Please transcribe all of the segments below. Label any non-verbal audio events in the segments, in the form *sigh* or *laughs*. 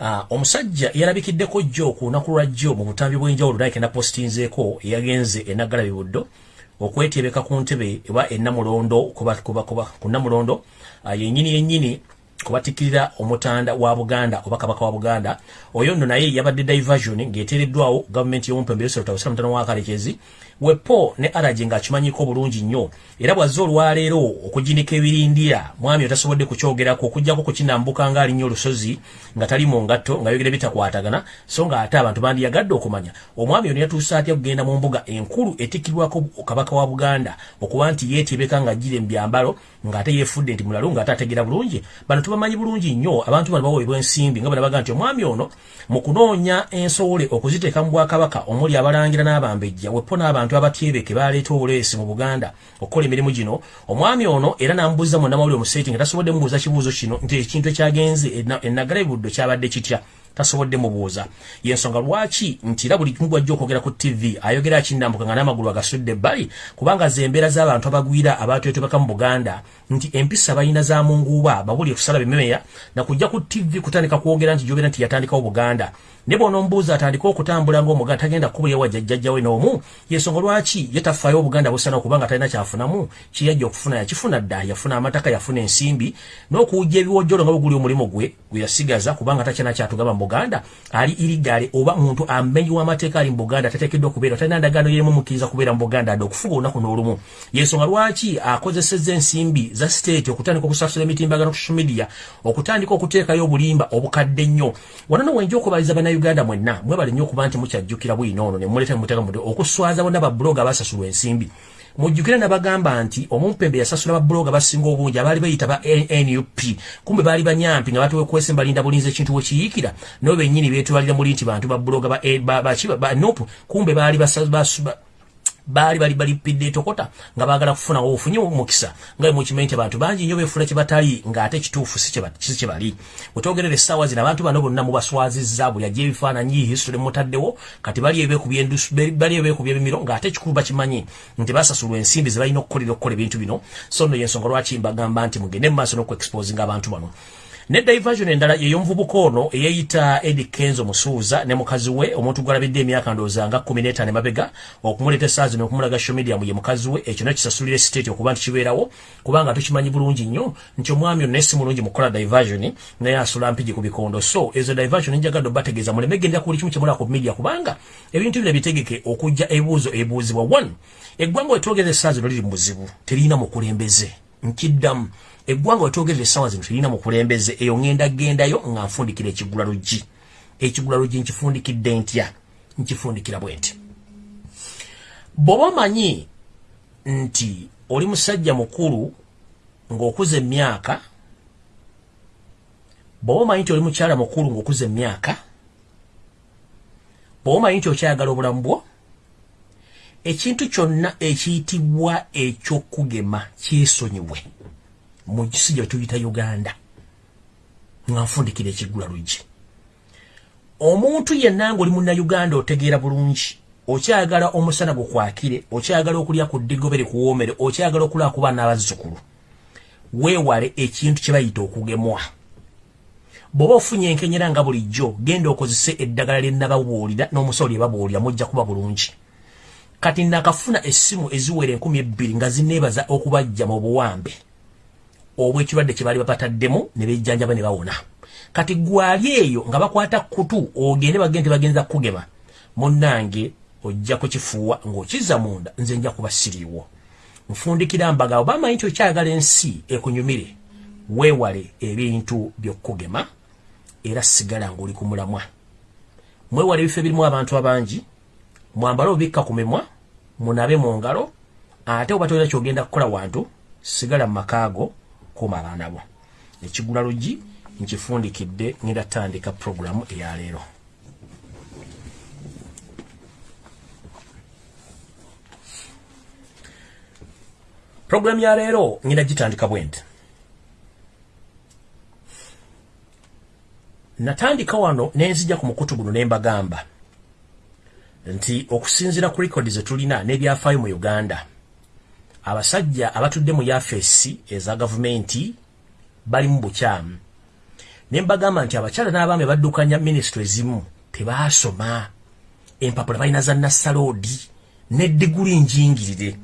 uh, omusajja yalabikiddeko jjo ku lunaku lwa jjo mu butambi bw'enjawulo naye kena postinzeeko eyagenze enaggala bibuddo okwetyebeka ku ntebe eba ennamulondo ku nnamulondo uh, yennyini yennyini kubatikkirira omutanda wa buganda oba kabaka wa buganda. Oyo nno naye yabadde diversion ng'eteereddwawo gavumenti y'omumpembe yoserotawusira mutano wa kalekezi wepo ne araje ng'akimanyiko bulungi nnyo era bwazze olwaleero okuginika ebirindira mwami otasobodde kukyogerako okugjako kukinambuka ng'alinnyo olusozi nga tali mu ngatto ng'ayogera bitakwatagana so ng'ate abantu bandiyagadde okumanya. Omwami ono yatuuse atya kugenda mu mbuga enkulu etikkirwako kabaka wa buganda okuba nti yeetyebeka ng'ajjira embyambalo ng'ate yeefudde nti mulalu ng'ate ategeera bulungi. Bano tubamanyi bulungi nnyo abantu bano baweebwa ensimbi nga banabaga nti omwami ono mu kunoonya ensowole okuziteeka mu bwakabaka omuli abalangira n'abambejja wepo n'abantu abatyebeke baleeta obuleesi mu buganda okukola emirimu gino. Omwami ono era n'amubuuza mu namawulire omuseeti nga tasobodde mubuuza kibuuzo kino nti ekintu ekyagenze enagala ebuddo kyabadde kitya? Tasobodde mubuuza yensonga lwaki nti era buli kimu gwajja okwogera ku tv ayogera akindambuka nga n'amagulu agasudde ebbali kubanga ze embeera z'abantu abagwira abatwetebeka mu buganda nti empisa balina za munguuba babuli kusala bimemeya nakujja ku tv kutandika kwogera nti jogera nti yatandikawo buganda ne bw'onombuuza atandika okutambula ng'omuganda tagenda kubulya wa jjajjajjawe n'omu yensonga lwaki ye tafaayo obuganda busana okubanga talina kyafunamu? Kiyajja okufuna yakifuna dda yafuna amataka yafuna ensimbi n'okuwujja ebiwojjolo nga buguli omulimu gwe gwe yasigaza kubanga takyana kyatugaba mu buganda ali irigale oba muntu amenyiwa amateeka ali mu buganda tateekeddwa okubeera talina ndagaano yerimu mukkiriza kubeera mu buganda adde okufuga olunaku n'olumu. Yensonga lwaki akozesezza ensimbi za state okutandika okusasula emitimbagano ku social media okutandika okuteekayo obulimba obukadde nnyo. Wano nowenja okubaliza bannayuganda mwenna mwebale nnyo okuba nti mukyajjukira bwino ono ne muleeta muteeka mu okuswaza bonna babulooga abasasulwa ensimbi. Mujjukire nabagamba nti omumpembe yasasula babuloga basinga obungi abaali bayita ba nup kumbe baali banyampi nga batuwekwese balinda bulinzi ekintu wekiyiikira nabo bennyini beetwalira muli nti bantu babuloga ba nup kumbe baali baali bali balipidde etokota nga baagala kufuna obufunyi mukisa nga mukimanyi nti abantu bangi nnyo beefuna kye batali ng'ate kituufu si kye bali. Wetwogerera essaawa zino abantu bano bonna mubaswazizza buli ajja ebifaananyi history mutaddewo kati bali ebeekubya ebimiro ng'ate ekikulu bakimanyi nti basasulwa ensimbi ze balina okukolera okukola ebintu bino. So nno yensonga lwaki mbagamba nti mugende mu maaso n'okuexposinga abantu bano ne diversion endala ey'omuvubuka ono eyeyita edi kenzo musuuza ne mukazi we omuntu gwalabidde emyaka ndowooza nga kkumi n'etaano emabega okumuleeta essaawa zino okumulaga social media mu ye mukazi we. Ekyo nekisasulira state okuba nti kibeerawo kubanga tukimanyi bulungi nnyo nti omwami ono naye si mulungi mukukola diversion naye asula mpigi ku bikondo. So ezo diversion njagadde obategeeza muleme gendera ku buli kimu kyemulaba ku media kubanga ebintu bino bitegeke okujja ebibuuzo ebibuuzibwa. One eggwanga wetwogeza essaawa zino liri mu buzibu terina mukulembeze. Nkiddamu eggwanga wetwogerera essaawa zino terina mukulembeze eyo ŋŋenda gendayo nga nfundikira ekigula luggi ekigula luggi nkifundikidde ntya? Nkifundikira bwe nti bw'oba omanyi nti oli musajja mukulu ng'okuza emyaka bw'oba omanyi nti oli mukyala mukulu ng'okuza emyaka bw'oba omanyi nti okyayagala obulamu bwo ekintu kyonna ekiyitibwa ekyokugema kyesonyiwe mu kisi gye tuyita uganda. Nga nfundikira ekiggula luggi omuntu yenna ng'oli munnayuganda otegeera bulungi okyagala omusana gukwakire okyagala okulya ku ddigobe likuwoomere okyagala okulaba ku baana abazzukulu weewale ekintu kye bayita okugemwa. Bw'oba ofunye enkenyera nga bulijjo genda okozese eddagala lye nababuulira n'omusawo lye babuulira mujja kuba bulungi. Kati nakafuna essimu eziwera enkumi ebbiri nga zineebaza okubajja mu buwambe obw'ekirwadde kye baali bapataddemu ne bejjanjaba ne bawona. Kati gwali eyo nga bakwata kutu ogende bagende bagenza kugema munnange ojja kukifuuwa ng'okizza munda nze nja kuba siriiwo. Nfundikira mbaga oba amanyi nti okyagala ensi ekunyumire weewale ebintu by'okugema era sigala ng'oli ku mulamwa. Mwewale ebifo ebirimu abantu abangi mwambale obikka ku mimwa munabe mu ngalo ate oba tolina kyogenda kukola wantu sigala mu makaago kuuma abaana bo. Ekigula luggi nkifundikidde ngenda tandika puroguramu eyaleero puroguramu ya leero ngenda gitandika bwe nti natandika wano nenzija ku mukutu guno ne mbagamba nti okusinziira ku likodi ze tulina n'ebyafaayo mu uganda abasajja abatudde mu yafeesi eza gavumenti bali mu bukyamu. Nembagamba nti abakyala n'abaami baddukanya minisitule ezimu tebaasoma. Empapula balina za nassaloodi ne diguli njingirire.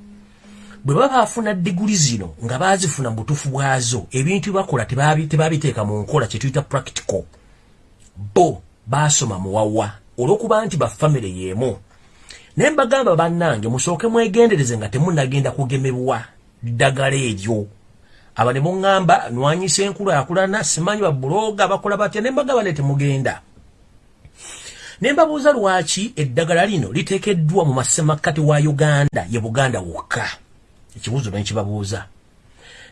Bwe baba baafuna diguli zino nga baazifuna mu butuufu bwazo ebintu bakola tebabiteeka mu nkola kyetuyita practical. Bo baasoma muwawa olw'okuba nti bafamire y'emu naye mbagamba bannange musooke mwegendereze nga temunnagenda kugemebwa ddagala eryo. Aba ne muŋŋamba nwanyisa enkulaakulana simanyi babuloga bakola batya ne mbagamba ne temugenda. Ne mbabuuza lwaki eddagala lino liteekeddwa mu masemakkati wa uganda ye buganda wokka. Ekibuuzo nenkibabuuza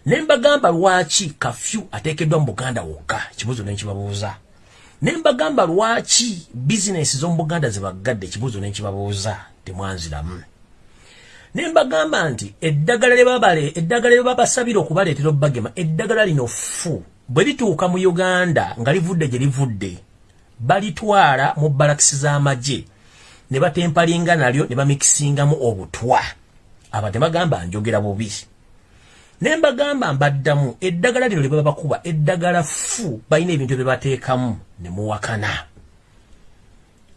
ne mbagamba lwaki kafyu ateekeddwa mu buganda wokka. Ekibuuzo nenkibabuuza ne mbagamba lwaki bizinesi z'omu buganda zebaggadde ekibuuzo nenkibabuuza temwanziramu? Ne mbagamba nti eddagala eddagala lyebabasabira okubaleetera obbagema eddagala lino fu bwe lituuka mu uganda nga livudde gye livudde balitwala mu balakisi z'amagye. Ne batempalinga nalyo ne bamikisingamu obutwa. Aba tebagamba njogera bubi ne mbagamba mbaddamu eddagala lino lye baba bakuba eddagala fu balina ebintu bye bateekamu ne muwakana.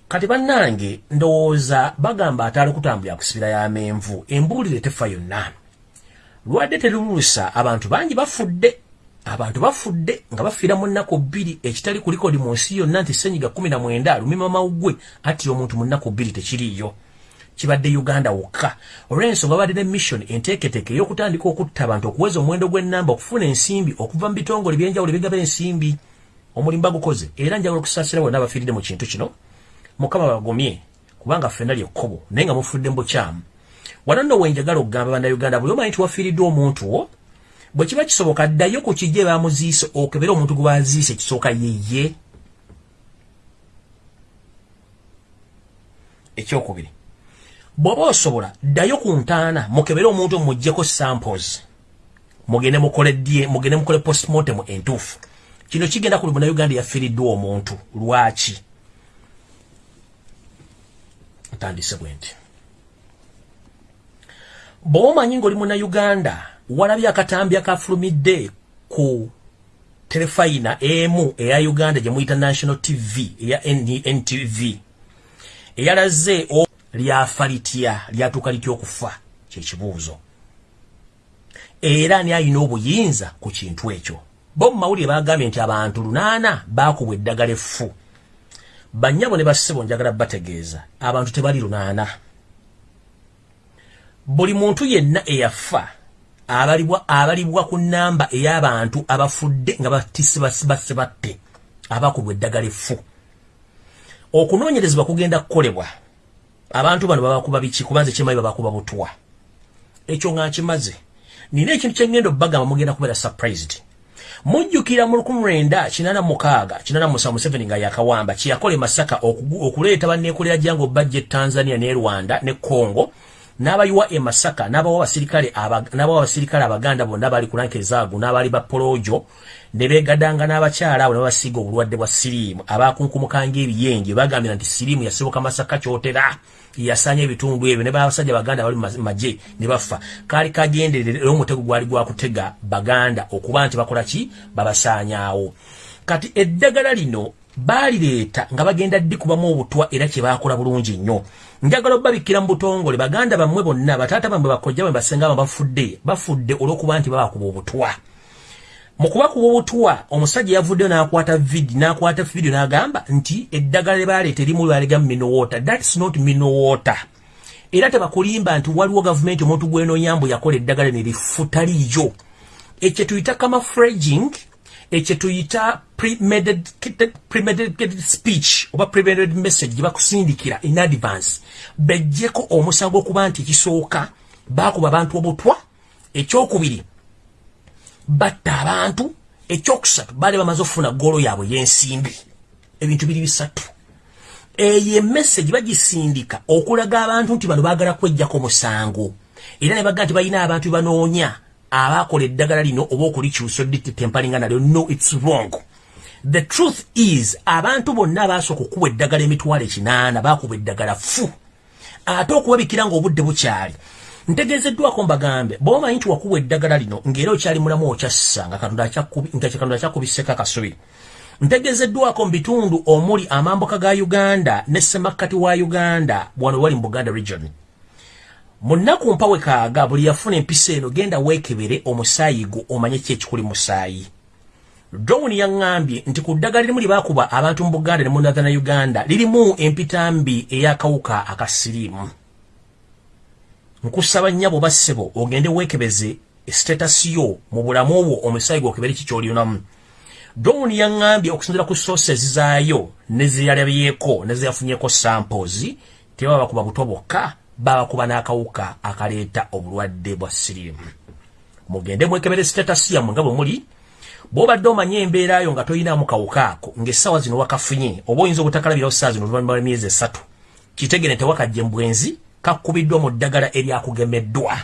Kati bannange ndowooza bagamba ataali kutambulira kusibira y'amenvu embuulire tefa yonna. Lwadde teruluusa abantu bangi bafudde abantu bafudde nga bafiira mu nnaku bbiri ekitali ku likodi mu nsi yonna nti senyiga kumi na mwenda alumima mawugwe attira omuntu mu nnaku bbiri tekiriiyo kibadde uganda wokka. Olw'ensonga babadde ne mission enteeketeeke ey'okutandika okutta abantu okuweza omuwendo gw'ennamba okufuna ensimbi okuva mu bitongole ebyenjawulo ebigaba ensimbi omulimu bagukoze. Era njagala okusaasira bonna abafiiridde mu kintu kino. Mukama bagumye kubanga ffenna lyekkobo naye nga mufudde mu bukyamu. Wano nno wenjagala okugamba bannayuganda buli omanyi tiwafiiriddwa omuntu wo bwe kiba kisoboka ddayo ku kijje bamuziise okebera omuntu gwe baziise kisooka yeye ekyokubiri bw'oba osobola ddayo ku ntaana mukebere omuntu omuggyeko samples. Mugende mukole dye mugende mukole postmortem entuufu. Kino kigenda ku munauganda yafiiriddwa omuntu. Lwaki? Ntandise bwe nti. Bw'oba omanyi ng'oli munauganda walabye akatambi akafulumidde ku terefayina emu eya uganda gye muyita national tv eya ntv eyalaze lyafa litya lyatuuka litya okufa? Kyekibuuzo era ani ayina obuyinza ku kintu ekyo? Bo mu mawulire bagambye nti abantu lunaana baakubwa eddagala effu. Bannyabo ne bassebo njagala bategeeza abantu tebali lunaana. Buli muntu yenna eyafa abalibwa abalibwa ku namba ey'abantu abafudde nga batisibasse batte abakubwa eddagala effu. Okunoonyerezebwa kugenda kukolebwa abantu bano babakuba biki? Kubanze kimanyi babakuba butwa. Ekyo nga nkimaze. Nina ekintu kyengenda obbagamba mugenda kubeera surprised. Mujjukira mu lukumi lwenda kinana mukaaga kinana musa museveni nga yakawamba kyeyakola emasaka okuleeta banneekolera jangu bajja e tanzania ne rwanda ne congo n'abayiwa e masaka n'abawa abasirikale n'abawa abasirikale abaganda bonna bali ku lanka ezaagu n'abali ba polojo ne beegadanga n'abakyala abo ne babasiiga obulwadde bwa siriimu. Abaakunkumukanga ebiyenje bagambira nti siriimu yasibuka masaka kyotera. Yasanya ebitundu ebyo ne babasajja baganda bali maje ne bafa. Kaali kagenderere era omutego gwali gwakutega baganda okuba nti bakola ki? Babasaanyaawo kati eddagala lino baalireeta nga bagenda ddikubamu obutwa era kye baakola bulungi nnyo njagala obbabikira mu butongole baganda bammwe bonna bataata bammwe bakojja bwe basenga ba bafudde bafudde olw'okuba nti babakuba obutwa. Mu kubakuba obutwa omusajja yavuddeyo n'akwata vidi n'akwata vidiyo n'agamba nti eddagala lye baaleeta erimu lyalega minowota thats not minowota era tebakulimba nti waliwo gavumenti omuntu gwenoonyambu yakola eddagala ne lifutaliyo ekyo tuyita camafraging ekyo tuyita premeditated speech oba premeditated message gye bakusindikira in advance. Bejjeko omusango okuba nti ekisooka baakuba abantu obutwa ekyokubiri batta abantu ekyokusatu baali bamaze okufuna golo yaabwe y'ensimbi ebintu biri bisatu. Eyo emessage bagisindika okulaga abantu nti bano baagala kwejjako musango era ne baga nti balina abantu bebanoonya abakola eddagala lino oba okulikyusa oditempalinga nalyo. No its wrong. The truth is abantu bonna abasooka okuba eddagala emitwalo ekinaana bakuba eddagala fu ate okubabikira ngaobudde bukyali. Ntegezeddwako mbagambe bwomanyi nti wakuba eddagala lino ngaera okyali mulamu okyassa nga katonda akyakubiseko akasubi ntegezeddwako mu bitundu omuli amambuka ga uganda ne semakkati wa uganda wano wali mu buganda region mu nnaku mpawe kaaga buli yafuna empisa eno genda weekebere omusaayi gwo omanye ki ekikuli musaayi. Drowni yaŋŋambye nti ku ddagala lirimu libaakuba abantu mu buganda ne mu nathana uganda lirimu empitambi ey'akawuka akasiriimu nkusaba nnyabo bassebo ogende weekebeze statasi yo mu bulamu obwo omusaayi gwo okebere kikyolionamu drowni yaŋŋambye okusinzira ku sources zaayo ne zeyalabyeko ne zeyafunyeko samples tebaba bakuba buto bokka babakuba n'akawuka akaleeta obulwadde bwa siriimu. Mugende mwekebere statasi yammwe nga bwe muli. Bw'obadde omanye embeera yo nga toyinaamu kawuka ako ng'essaawa zino wakafunye oba oyinza obutakalabirawo ssaawa zino oluvannyuma lw'emyezi esatu kitegere tewakajje mbwenzi kakubiddwa mu ddagala eryakugemeddwa.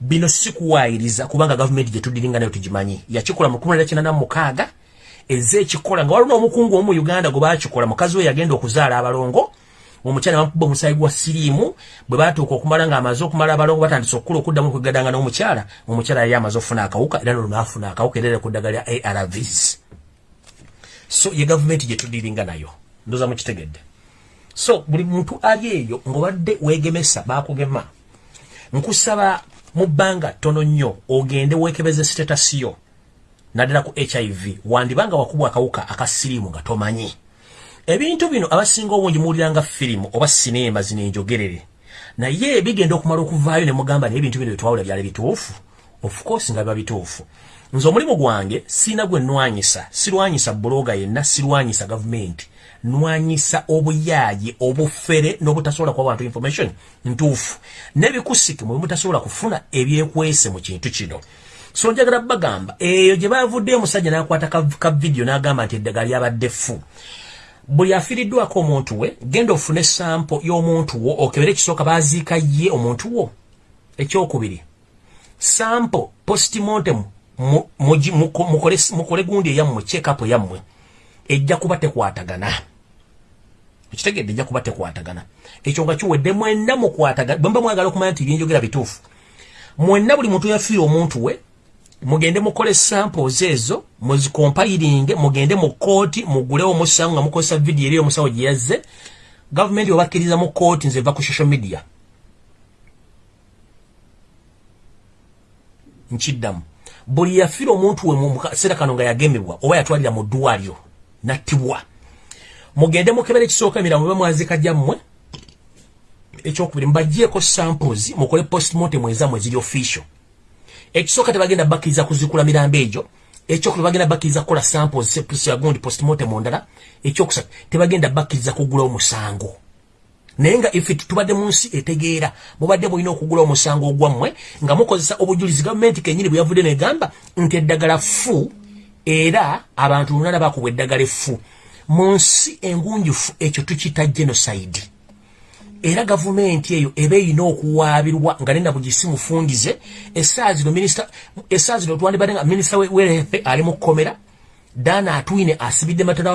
Bino sikuwaayiriza kubanga gavumenti gye tuddiringa nayo tugimanyi. Yakikola mu 1996 ezza ekikola nga waliwo n'omukungu omu mu uganda gwe baakikola mukazi we yagenda okuzaala abalongo omukyala bamukuba omusaayi gwa siriimu bwe batuuka okumala ng'amaze okumala abalongo batandise okukula okuddamu okwegadanga n'omukyala omukyala yali amaze okufuna akawuka era nolwo naafuna akawuka era ku ddagala lya arvs so ye gavumenti gye tudiringa nayo. Ndoza mukitegedde. So buli muntu ali eyo ng'obadde weegemesa baakugema. Nkusaba mu bbanga ttono nnyo ogende weekebeza sitatasiyo naddala ku hiv wandibanga wakubwa akawuka akasiriimu nga tomanyi ebintu bino abasinga obungi muwuliranga firimu oba sineema zino enjogerere naye bigenda okumala okuvaayo ne mugamba naye ebintu bino byetwawula byali bituufu. Ofcourse nga biba bituufu. Nze omulimu gwange siina gwe nnwanyisa sirwanyisa buloga yenna sirwanyisa gavumenti. Nwanyisa obuyaayi obufere n'obutasobola kuwa bantu information ntuufu. N'ebikusike mwe mutasobola kufuna ebyekwese mu kintu kino. So njagala bagamba eyo gye bavuddeyo omusajja n'akwata ka vidiyo n'agamba nti eddagala lyabadde ffu buli afiiriddwako omuntu we genda ofune sampo y'omuntu wo okebere ekisooka baaziika ye omuntu wo. Ekyokubiri sampo postmortem mukole gundi eyammwe chekapu yammwe ejja kuba tekwatagana. Ekitegedde ejja kuba tekwatagana. Ekyo nga kiwedde mwenna mukwatagana bwe mba mwagala okumanya nti byenjogera bituufu. Mwenna buli muntu yafiire omuntu we mugende mukole samples ezo muzikompilinge mugende mu kooti mugulewo omusango nga mukozesa vidiyo eri omusawo gye yazze. Gavumenti obakkiriza mu kooti nze va ku social media. Nkiddamu. Buli yafiira omuntu we mu kaseera kano nga yagemebwa oba yatwalira mu ddwaliro nattibwa. Mugende mukebera ekisooka emiramu oba mwazika gyammwe ekyokubiri mbagyeko samples mukole postmortem ezammwe ziri official ekisooka tebagenda bakkiriza kuzikula mirambo egyo. Ekyokubiri bagenda bakkiriza kukola samples sepusagundi postmortem ndala. Ekyokusatu tebagenda bakkiriza kugula omusango. Naye nga ife tubadde mu nsi etegeera mubadde bulina okugula omusango ogwammwe nga mukozesa obujulizi gavumenti kenyini bwe yavudde negamba nti eddagala ffu era abantu lunana bakubwa eddagala effu. Mu nsi engunjufu ekyo tukita genocide era gavumenti eyo eba erina okuwaabirwa nga nena bugisi mufungize essaa zino essaa zino twandibadde nga minisita werefe ali mu kkomera dana atwine asibidde mabega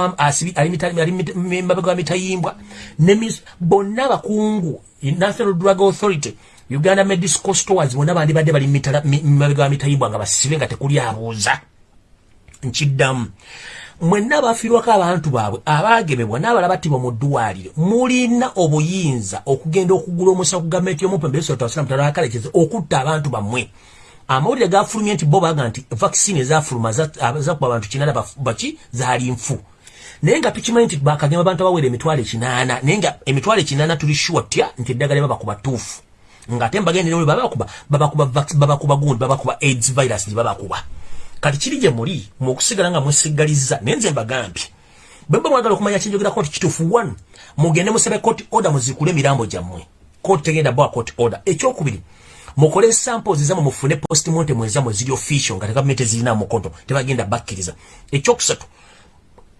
wa mitayimbwa bonna abakungu national drug authority uganda medical stores bonna bandibadde bali mabega wa mitayimbwa nga basibe nga tekuli abuuza. Nkiddamu mwenna abafiirwako abantu baabwe abaagemebwa n'abala battibwa mu ddwaliro mulina obuyinza okugenda okugula omusa ku gavumenti y'omupemberesotawasiramutalakalekeze okutta abantu bammwe. Amawulire gafulumye nti bo baga nti vaccine ezafuluma zakuba abantu kinana baki zaali nfu. Naye nga tukimanyi nti bakagema abantu abawera emitwalo ekinaana naye nga emitwalo ekinaana tuli sure tya nti eddagala babakuba tuufu ng'ate mbagendera babakuba babakuba gundi babakuba aids virus gye babakuba kati kiri gye muli mukusigala nga mwesigaliza naye nze mbagambye bwemba mwagala okumanya kinjogerako nti kituufu one mugende musabe court order muzikule emirambo gyammwe. Court tegenda bwa court order. Ekyokubiri mukole samples zammwe mufune postmortem ezammwe ziri official nga gavumenti ezirina mukoto tebagenda bakkiriza. Ekyokusatu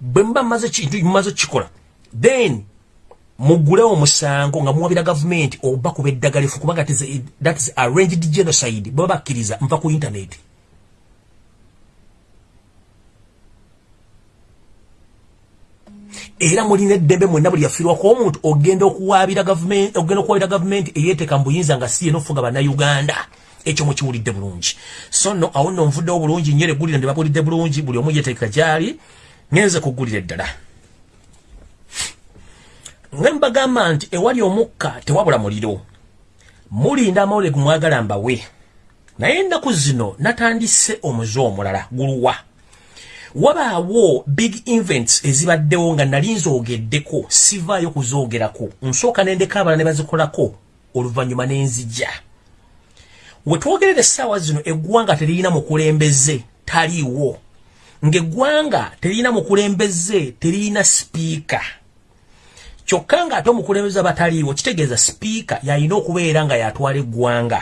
bwe muba mumaze kintu mumaze kikola then mugulewo omusango nga muwabira gavumenti oba kuba eddagala efu kubanga that is arranged genocide bwe bakkiriza nva ku internet era mulina eddembe mwenna buli yafiirwako omuntu ogenda okuwaabira gavumenti ogenda okuwaabira gavumenti eyeeteeka mu buyinza nga si enofuga bannayuganda. Ekyo mukiwulidde bulungi. So no awo nno nvuddewo bulungi nnyo eggulira ne babuulidde bulungi buli omu yeteeka gyali ngenze kugulira eddala. Ngembagamba nti ewali omukka tewabula muliro. Mulinda amawulire gumwagala mbawe. Naye ennaku zino natandise omuze omulala guluwa wabaawo big events ezibaddewo nga nali nzoogeddeko sivaayo kuzoogerako. Nsooka nendeka abala ne bazikolako oluvannyuma n'enzija we twogerera essaawa zino eggwanga teririna mukulembeze taliiwo. Ng'eggwanga teririna mukulembeze teririna sipiika. Kyokka ng'ate omukulembeze abataliiwo kitegeeza sipiika yalina okubeera nga yatwala eggwanga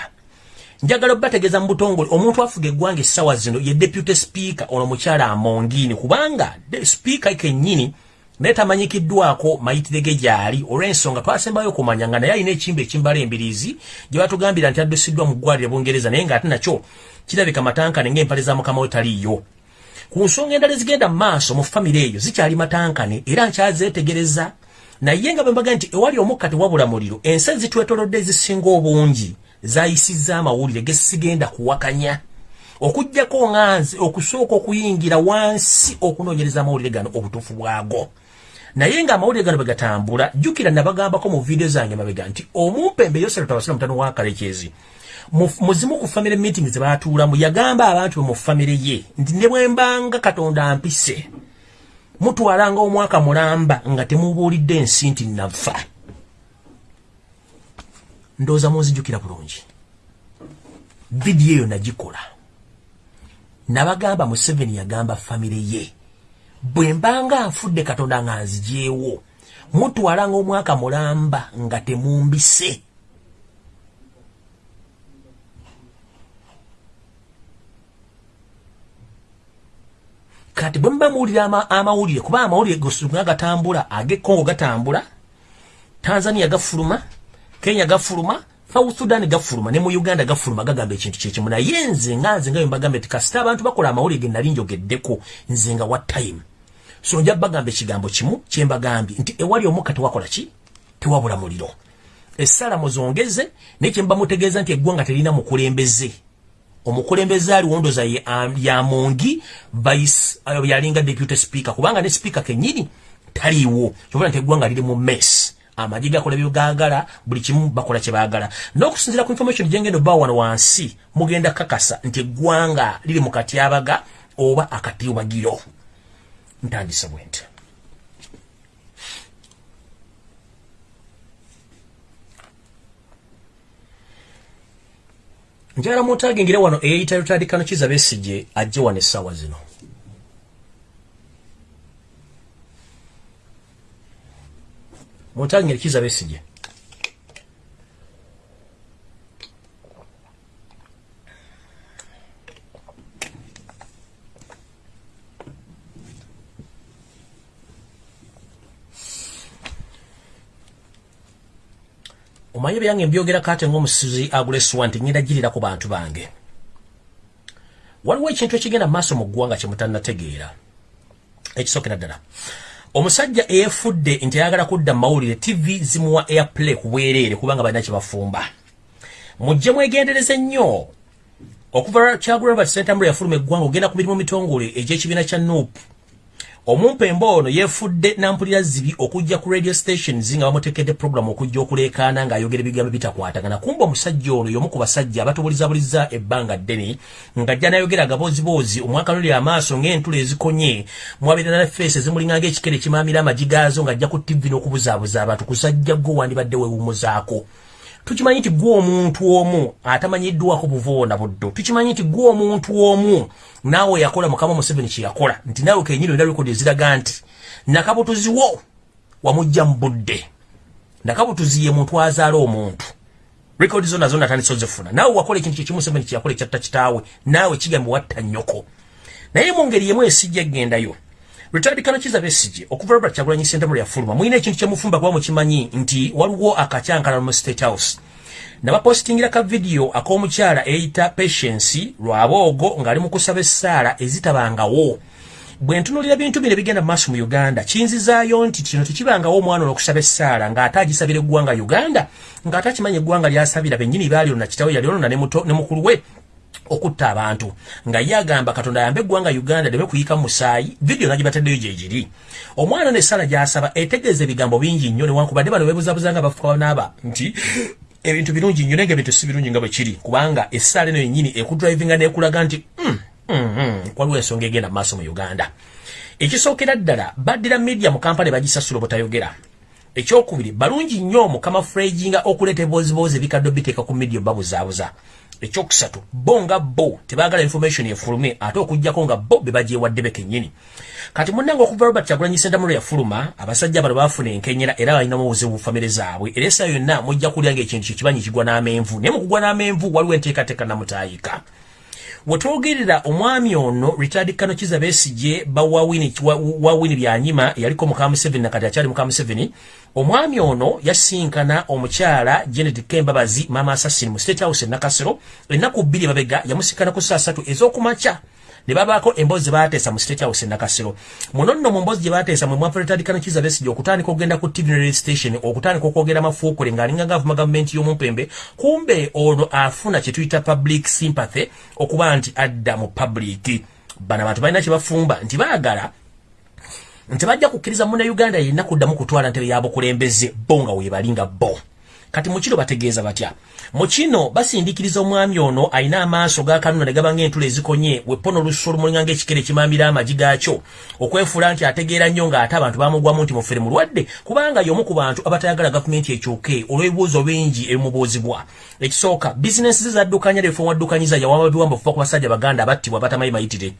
njagala bategeeza mu butongole omuntu afuga eggwanga essaawa zino ye deputy speaker ono mukyala amongini kubanga sipiika kennyini naye tamanyikiddwako mayitire ge gyali. Olw'ensonga twasembayo okumanya nga naye alina ekimba ekimbala embiriizi gye batugambira nti addusiddwa mu ggwaliro bungereza naye ng'ate nakyo kirabika matankane ng'empale za mukama we taliiyo. Ku nsonga endala ezigenda mu maaso mu famire eyo zikyali matankane era nkyazeetegereza. Naye nga bembaga nti ewali omukka tewabula muliro ensi ezitwetolodde ezisinga obungi zayisizza amawulire gesigenda kuwakanya. Okugjako nganzi okusooka okuyingira wansi okunoonyereza amawulire gano obutuufu bwago naye nga amawulire gano bwegatambula jjukira nabagambako mu vidiyo zange mabega nti omumpembe yoseratawasira mutano wa kalekezi muzimu ku famire meeting zebatuulamu yagamba abantu mu famire ye nti ne bwembanga katonda mpise mutwalanga omwaka mulamba nga temubuulidde ensi nti nafa ndowooza munzijjukira bulungi. Vidiyo eyo nagikola. Nabagamba museveni yagamba famire ye bwe mbanga nfudde katonda nga nzigyewo mutwala ngaomwaka mulamba nga temumbise. Kati bwe muba muwulira amawulire kuba amawulire gosunga gatambula ag'ekongo gatambula tanzania gafuluma kenya gafuluma south sudan gafuluma ne mu uganda gafuluma gagamba ekintu kyekimu naye nze nga nze nga bembagambe ti kasita abantu bakola amawulire ge nali njogeddeko nze nga what time. So nja bagamba ekigambo kimu kyembagambye nti ewali omukka tewakola ki? Tewabula muliro. Essala muzongeze naye kyemba mutegeeza nti eggwanga terina mukulembeze. Omukulembeze ali wondoza yamongi vice yalinga deputy speaker kubanga ne speaker kenyini taliiwo. Kyobula nti eggwanga liri mu mess amagi gakola byogagala buli kimu bakola kyebaagala n'okusinzira ku information gyengendo ba wano wansi mugenda kakasa nti eggwanga liri mu katyabaga oba akatiwagiro ntandise bwe nti njala mutagingire wano eyeyita lutandikano kiza besije ajje wano essaawa zino mutangira kiza besije omanye byange mbyogera kate ng'omusizi aguleswa nti ngenda girira ku bantu bange. Waliwo ekintu ekigenda mu maaso mu ggwanga kye mutannategeera. Ekisookera ddala omusajja eyefudde nti ayagala kudda mawulire tv zimuwa airplay ku bwereere kubanga balina kyebafumba mujje mwegendereze nnyo. Okuva kyagula robert sentambulo yafuluma eggwanga ogenda ku mirimu mitongole egy'ekibiina kya nuupu omumpembe ono yeefudde nampulira zibi okujja ku radio stations nga bamutekedde program okujja okuleekaana ng'ayogera ebigambo bitakwatagana. Kumba omusajja ono y'omu ku basajja abatubulizabuliza ebbanga ddene ng'ajja n'ayogera agaboziboozi omwaka luli amaaso ng'entula ezikonye mwabeera na feesi ezimulinga ng'ekikere kimaamira amagi gaazo ng'ajja ku tv n'okubuzaabuza abantu kusajja gwe wandibadde weewumuzaako tukimanyi nti gwe omuntu omu atamanyiddwako buvoona buddo tukimanyi nti gwe omuntu omu naawe yakola mukama museveni kyeyakola nti naawe kenyini olina rekodi eziraga nti nakabutuziwo wamujja mu budde. Nakabutuzi ye muntu azaala omuntu. Rekodi zo nazo natandisa ozifuna naawe wakola ekintu kyekimu museveni kyeyakola ekyatta kitaawe. Naawe kigambe watta nnyoko. Naye mu ngeri yemu esijja gendayo lutandikano kiza besije okuva robert kyagulanyi sentamulo yafuluma mulina ekintu kyemufumba kuba mukimanyi nti waliwo akacyankala mu state house. Nabapositingira ka vidiyo ak'omukyala eyita patience lwaboogo ng'ali mu kusaba essaala ezitabangawo. Bwe ntunulira bintu bino ebigenda mu maaso mu uganda kiyinzizaayo nti kino tekibangawo omwana olwokusaba essaala ng'ate agisabira eggwanga uganda ng'ate akimanya eggwanga lyasabira bennyini baali olona kitawe yali olona ne mukulu we okutta abantu. Nga yagamba katonda yambe eggwanga uganda leme kuyika musaayi vidiyo nagibataddeyo gyegiri omwana nesala gyasaba etegeeza ebigambo bingi nnyo newankubadde bano bebuzabuza nga bafuka naaba nti ebintu birungi nnyo naye nga ebintu si birungi nga bwe kiri. Kubanga essaala eno yennyini ekudrivinga nekulaga nti mm, mm, mm, waliwo ensonga egenda mu maaso mu uganda. Ekisookera ddala baddira media mu kampala bagisasula obutayogera. Ekyokubiri balungi nnyo mukama frejinga okuleeta ebiboozibozi ebikaddo biteeka ku media babuzaabuza ekyokusatu bo nga bo tebaagala information efulume ate okugjako nga bo be bagyewadde be kennyini. Kati munnanga okuva robert kyagulanyi sentamulo yafuluma abasajja bano baafuna enkenyera era balinamu obuzibu bufamire zaabwe. Era esa yonna mujja kulya nga ekintu kyekibanyi kigwa n'amenvu naye mu kugwa n'amenvu waliwo enteekateeka namutaayika. Wetwogerera omwami ono retired kano kiza besije bawawini wawini byanyima yaliko mukamu 7 nakati akyali mukamu 7 omwami ono yasinkana omukyala Janet Kembabazi mama assassin mu state house nakasero. Ennaku bbiri babega yamusikana ku saa 3 ez'okumakya. Ne babaako emboozi baateesa mu state house nakasero. Muno nno mu mboozi gye baateesa mwe mwapuletadikano kiza besigi okutandika okugenda ku tv radio station okutandika okwogera mafuukule ng'alinganga avuma gavumenti y'omumpembe kumbe ono afuna kye tuyita public sympathy okuba nti adda mu public. Bano abantu balina kye bafumba nti baagala nti bajja kukkiriza munnauganda yenna kuddamu kutwala ntebe yabukulembeze bo nga weebalinga bo. Kati mukino bategeeza batya? Mukino basindikiriza omwami ono alina amaaso gakanuna ne gaba ng'entula ezikonye wepono olusu olumulinga ng'ekikere kimambira amagi gaakyo okwefuula nti ategeera nnyo ng'ate abantu bamugwamu nti mufere mulwadde kubanga y'omu ku bantu abatayagala gavumenti ekyuke olw'ebibuuzo bingi ebimubuuzibwa. Ekisooka bizinensi ze zaddukanya lefo waddukanyiza yawamba biwamba okuva ku basajja baganda abattibwa batamayi mayitire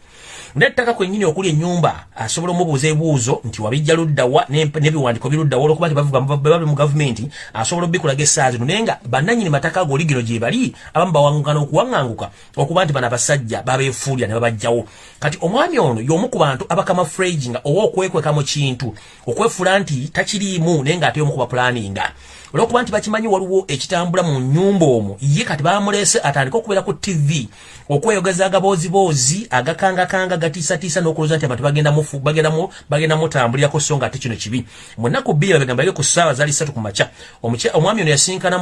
nettaka kwennyini okuli ennyumba asobola omubuuza ebibuuzo nti wabijja luddawa n'ebiwandiiko biruddawa olwokuba nti babi mu gavumenti asobola obbikulaga essaawa zino. Naye nga bannannyini mataka ago oligino gye bali abamu bawaŋŋukana okuwaŋŋanguka okuba nti bano abasajja babeefuulira ne babajjawo. Kati omwami ono y'omu ku bantu abakama fragi nga oba okwekweka mu kintu okwefuula nti takiriimu naye ng'ate y'omu ku bapulaninga olwokuba nti bakimanyi waliwo ekitambula mu nyumba omwo ye kati bamulese atandika okubeera ku tv okweyogeza agaboozibozi agakangakanga gatiisatiisa n'okulooza nti abantu bagenda mutambulirako so nga ate kino kibi. Mu nnaku bbiri babegambage ku ssaawa zaali ssatu ku makya. Omwami ono yasinkana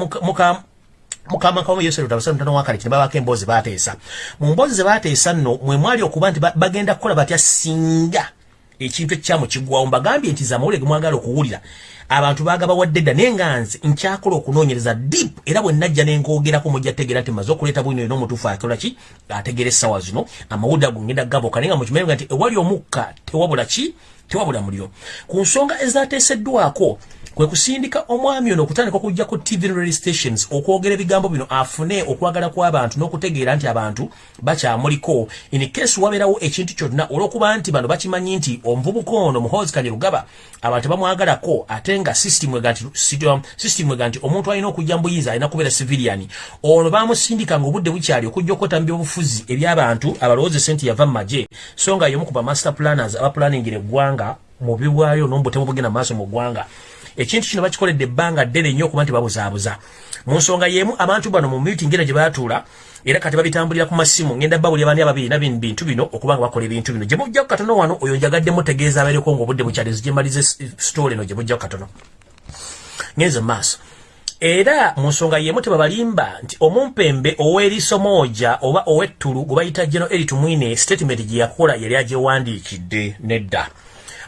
mukama kamu yesu lutalo sanu tano wakali kine babake emboozi bateesa mu mboozi ze bateesa nno mwe mwali okuba nti bagenda kukola batya singa ekintu ekikyamu kiggwawo mbagambye nti zamawulire gemwagala okuwulira abantu bagaba wadde dda naye nga nze nkyakola okunoonyereza deep era bwe najja ne ngoogerako mujja tegeera nti maze okuleeta bwino eno omutuufu akola ki? Ategeera essaawa zino amawulire ago ngenda gaboka naye nga mukimanyi nti ewali omukka tewabula ki? Tewabula muliro. Ku nsonga ezateeseddwako kwe kusindika omwami ono okutandika okujja ku tv radio stations okwogera ebigambo bino afune okwagala kw'abantu n'okutegeera nti abantu bakyamuliko. In case wabeerawo ekintu kyonna olw'okuba nti bano bakimanyi nti omuvubuka ono muhozi kanye lugaba abantu bamwagalako ate nga system ega nti omuntu alina okujja mu buyinza alina kubeera civilian. Ono bamusindika nga obudde bukyali okujja okwetambya obufuzi eby'abantu abalowoozi sente yava mu magye. So nga y'omu ku ba master planners abaplaningira eggwanga mu bibwayo n'omubutemu bugenda mu maaso mu ggwanga. Ekintu kino bakikoledde ebbanga ddene nnyo okuba nti babuzaabuza. Mu nsonga y'emu abantu bano mu meeting era gye baatuula era kati babitambulira ku masimu ngenda babuli abani ababiri na bintu bino okuba nga bakola ebintu bino. Gye mujjako katono wano oyo njagadde mutegeeza abeereko ng'obudde bukyalizi gye mbalize story eno gye mujjako katono. Ngenze maaso. Era mu nsonga y'emu tebabalimba nti omumpembe ow'eriiso mooja oba ow'ettulu gwe bayita geno eritumwine statement gye yakola yali agyewandiikidde nedda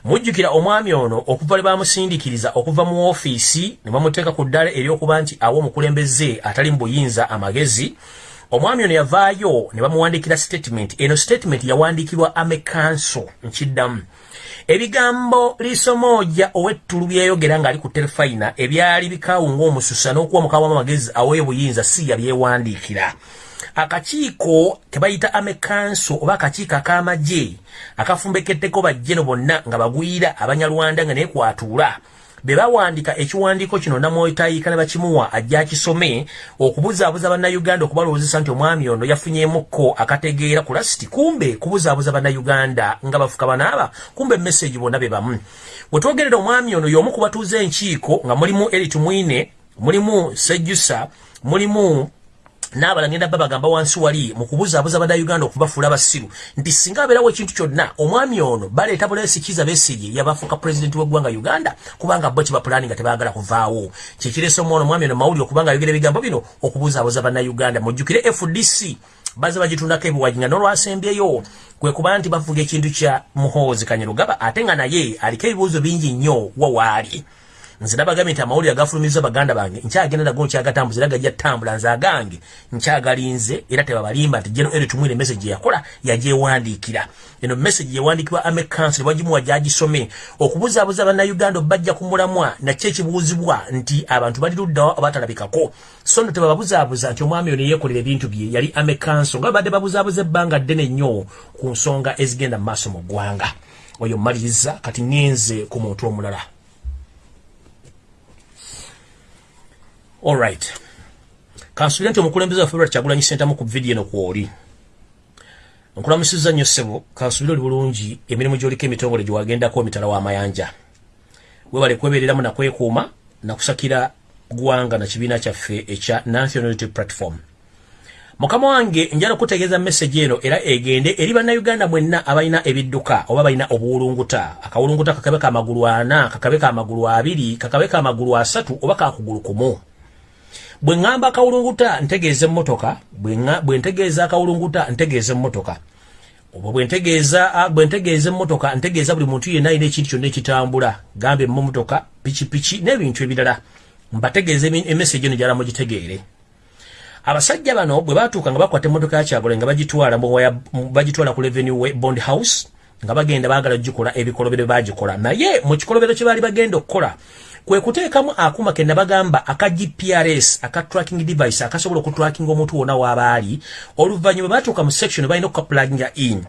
mujjukira omwami ono okuva lwe bamusindikiriza okuva mu woofiisi ne bamuteeka ku ddala eryokuba nti awa omukulembeze atali mu buyinza amagezi. Omwami ono yavaayo ne bamuwandiikira statement. Eno statement yawandiikirwa amekanso nkiddamu. Ebigambo liisomooja ow'ettulu byeyogera ng'ali ku terefayina ebyali bikawunga omususa n'okuwa mukawamu amagezi aweebuyinza si yabyewandiikira akakiiko kebayita amekanso oba akakiiko ak'amagye akafumbekeddeko bajjeno bonna nga bagwira abanyalwanda nga nekwatuula be bawandiika ekiwandiiko kino namwotayiika ne bakimuwa ajja akisome okubuzaabuza bannayuganda okubalowoozesa nti omwami ono yafunyemukko akategeera ku lasiti kumbe kubuzaabuza bannayuganda nga bafuka banaaba kumbe emesagi bonna be bamu. Bwe twogerera omwami ono y'omu ku batuuza enkiiko nga mulimu eritumwine mulimu sejjusa mulimu n'abalala ngenda babagamba wansi wali mu kubuzaabuza bannayuganda okubafuula abasiru. Nti singa abeerawo ekintu kyonna omwami ono baleeta bulesikiza besigi yabafuuka pulezidenti w'eggwanga uganda kubanga bo kibapulaani nga tebaagala kuvaawo. Kyekireesa omwana omwami ono mawulire okubanga ayogera ebigambo bino okubuzaabuza bannayuganda. Mujjukire fdc baze bagitundako ebiwagi nga nolwasembyeyo kwe kuba nti bavuga ekintu kya muhoozi kanyerugaba ate nga naye aliko ebibuuzo bingi nnyo wawaali nze nabagambye nti amawulire agafulumiza baganda bange. Nkyagenda nago nkyagatambuza era gajja ttambula nze agange nkyagalinze era tebabalimba nti jeno eri tumwire message yakola yagyewandiikira eno message yewandikibwa ame council wagimuwa gyagisome okubuzaabuza bannayuganda bajja ku mulamwa nakyo ekibuuzibwa nti abantu bali luddawa abatalabikako. So no tebababuzaabuza nti omwami ono yeekolera ebintu bye yali ame council nga babadde babuzaabuza ebbanga ddene nnyo ku nsonga ezigenda mu maaso mu ggwanga. Oyo mmaliriza kati ŋŋenze ku muntu omulala Alright. Kansubira nti omukulembeze waffe Robert Kyagulanyi Ssentamu ku vidiyo eno kw'oli. Nkulamusiza nnyo ssebo, kansubira oli bulungi emirimu gy'oliko emitongole gye wagendako emitala w'amayanja. Weebale kwebeereramu na kwekuuma na kusakira ggwanga na kibiina kyaffe ekya National Unity Platform. Mukama wange njala okutegeeza message eno era egende eri bannayuganda mwenna abalina ebidduka oba balina obuwulunguta akawulunguta kakabeka amagulu ana kakabeka amagulu abiri kakabeka amagulu asatu oba kakugulu kumu bwe ŋŋamba akawulunguta ntegeeza emmotoka bwe ntegeeza akawulunguta ntegeeza emmotoka. Oba bwe ntegeeza emmotoka ntegeeza buli muntu yenna alina ekintu kyonna ekitambula. Gamba emmotoka pikipiki n'ebintu ebirala. Mbategeeza emesagi eno gyala mugitegeere. Abasajja bano bwe batuuka nga bakwata emmotoka ya kyagole nga bagitwala bagitwala ku revenue bond house nga bagenda baagala gikola ebikolobero bagikola naye mu kikolobero kye baali bagenda okukola kwe kuteekamu akuma ke nabagamba aka gprs aka tracking device akasobola okutrackinga omuntu wona waabaali oluvannyuma batuuka mu section balina okukaplaginga in.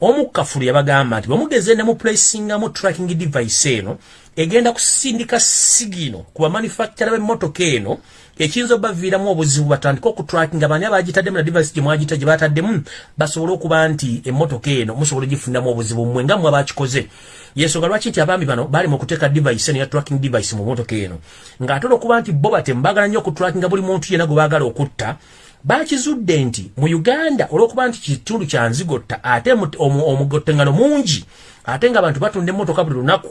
Omukkafulu yabagamba nti bwemugeze ne muplacingamu tracking device eno egenda kusindika sigino ku bamanufactura b'emmotoka eno ekiyinza obaviiramu obuzibu batandika okutrackinga bani abagitaddemu na device gye mwagita gye bataddemu basobole okuba nti emmotoka eno musobole ogifuniramu obuzibu mmwe nga mmwe abakikoze. Yensonga lwaki nti abaami bano bali mu kuteeka device eno ya tracking device mu motoka eno? Ng'ate olwokuba nti bo bate mbagala nnyo okutrackinga buli muntu yenna gwe baagala okutta bakizudde nti mu uganda olwokuba nti kitundu kya nzigotta ate omugottengano mungi ate ng'abantu batunda emmotoka buli lunaku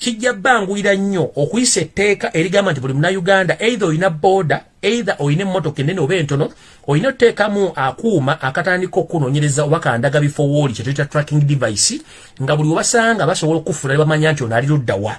kijja banguyira nnyo okuyisa etteeka erigamba nti buli munauganda eitha olina booda eitha olina emmotoka ennene oba entono olina oteekamu akuuma akatandika okunoonyereza oba kandaga bifo wooli kye tuyita tracking device nga buli webasanga basobola okufuna ne bamanya nti ono ali luddawa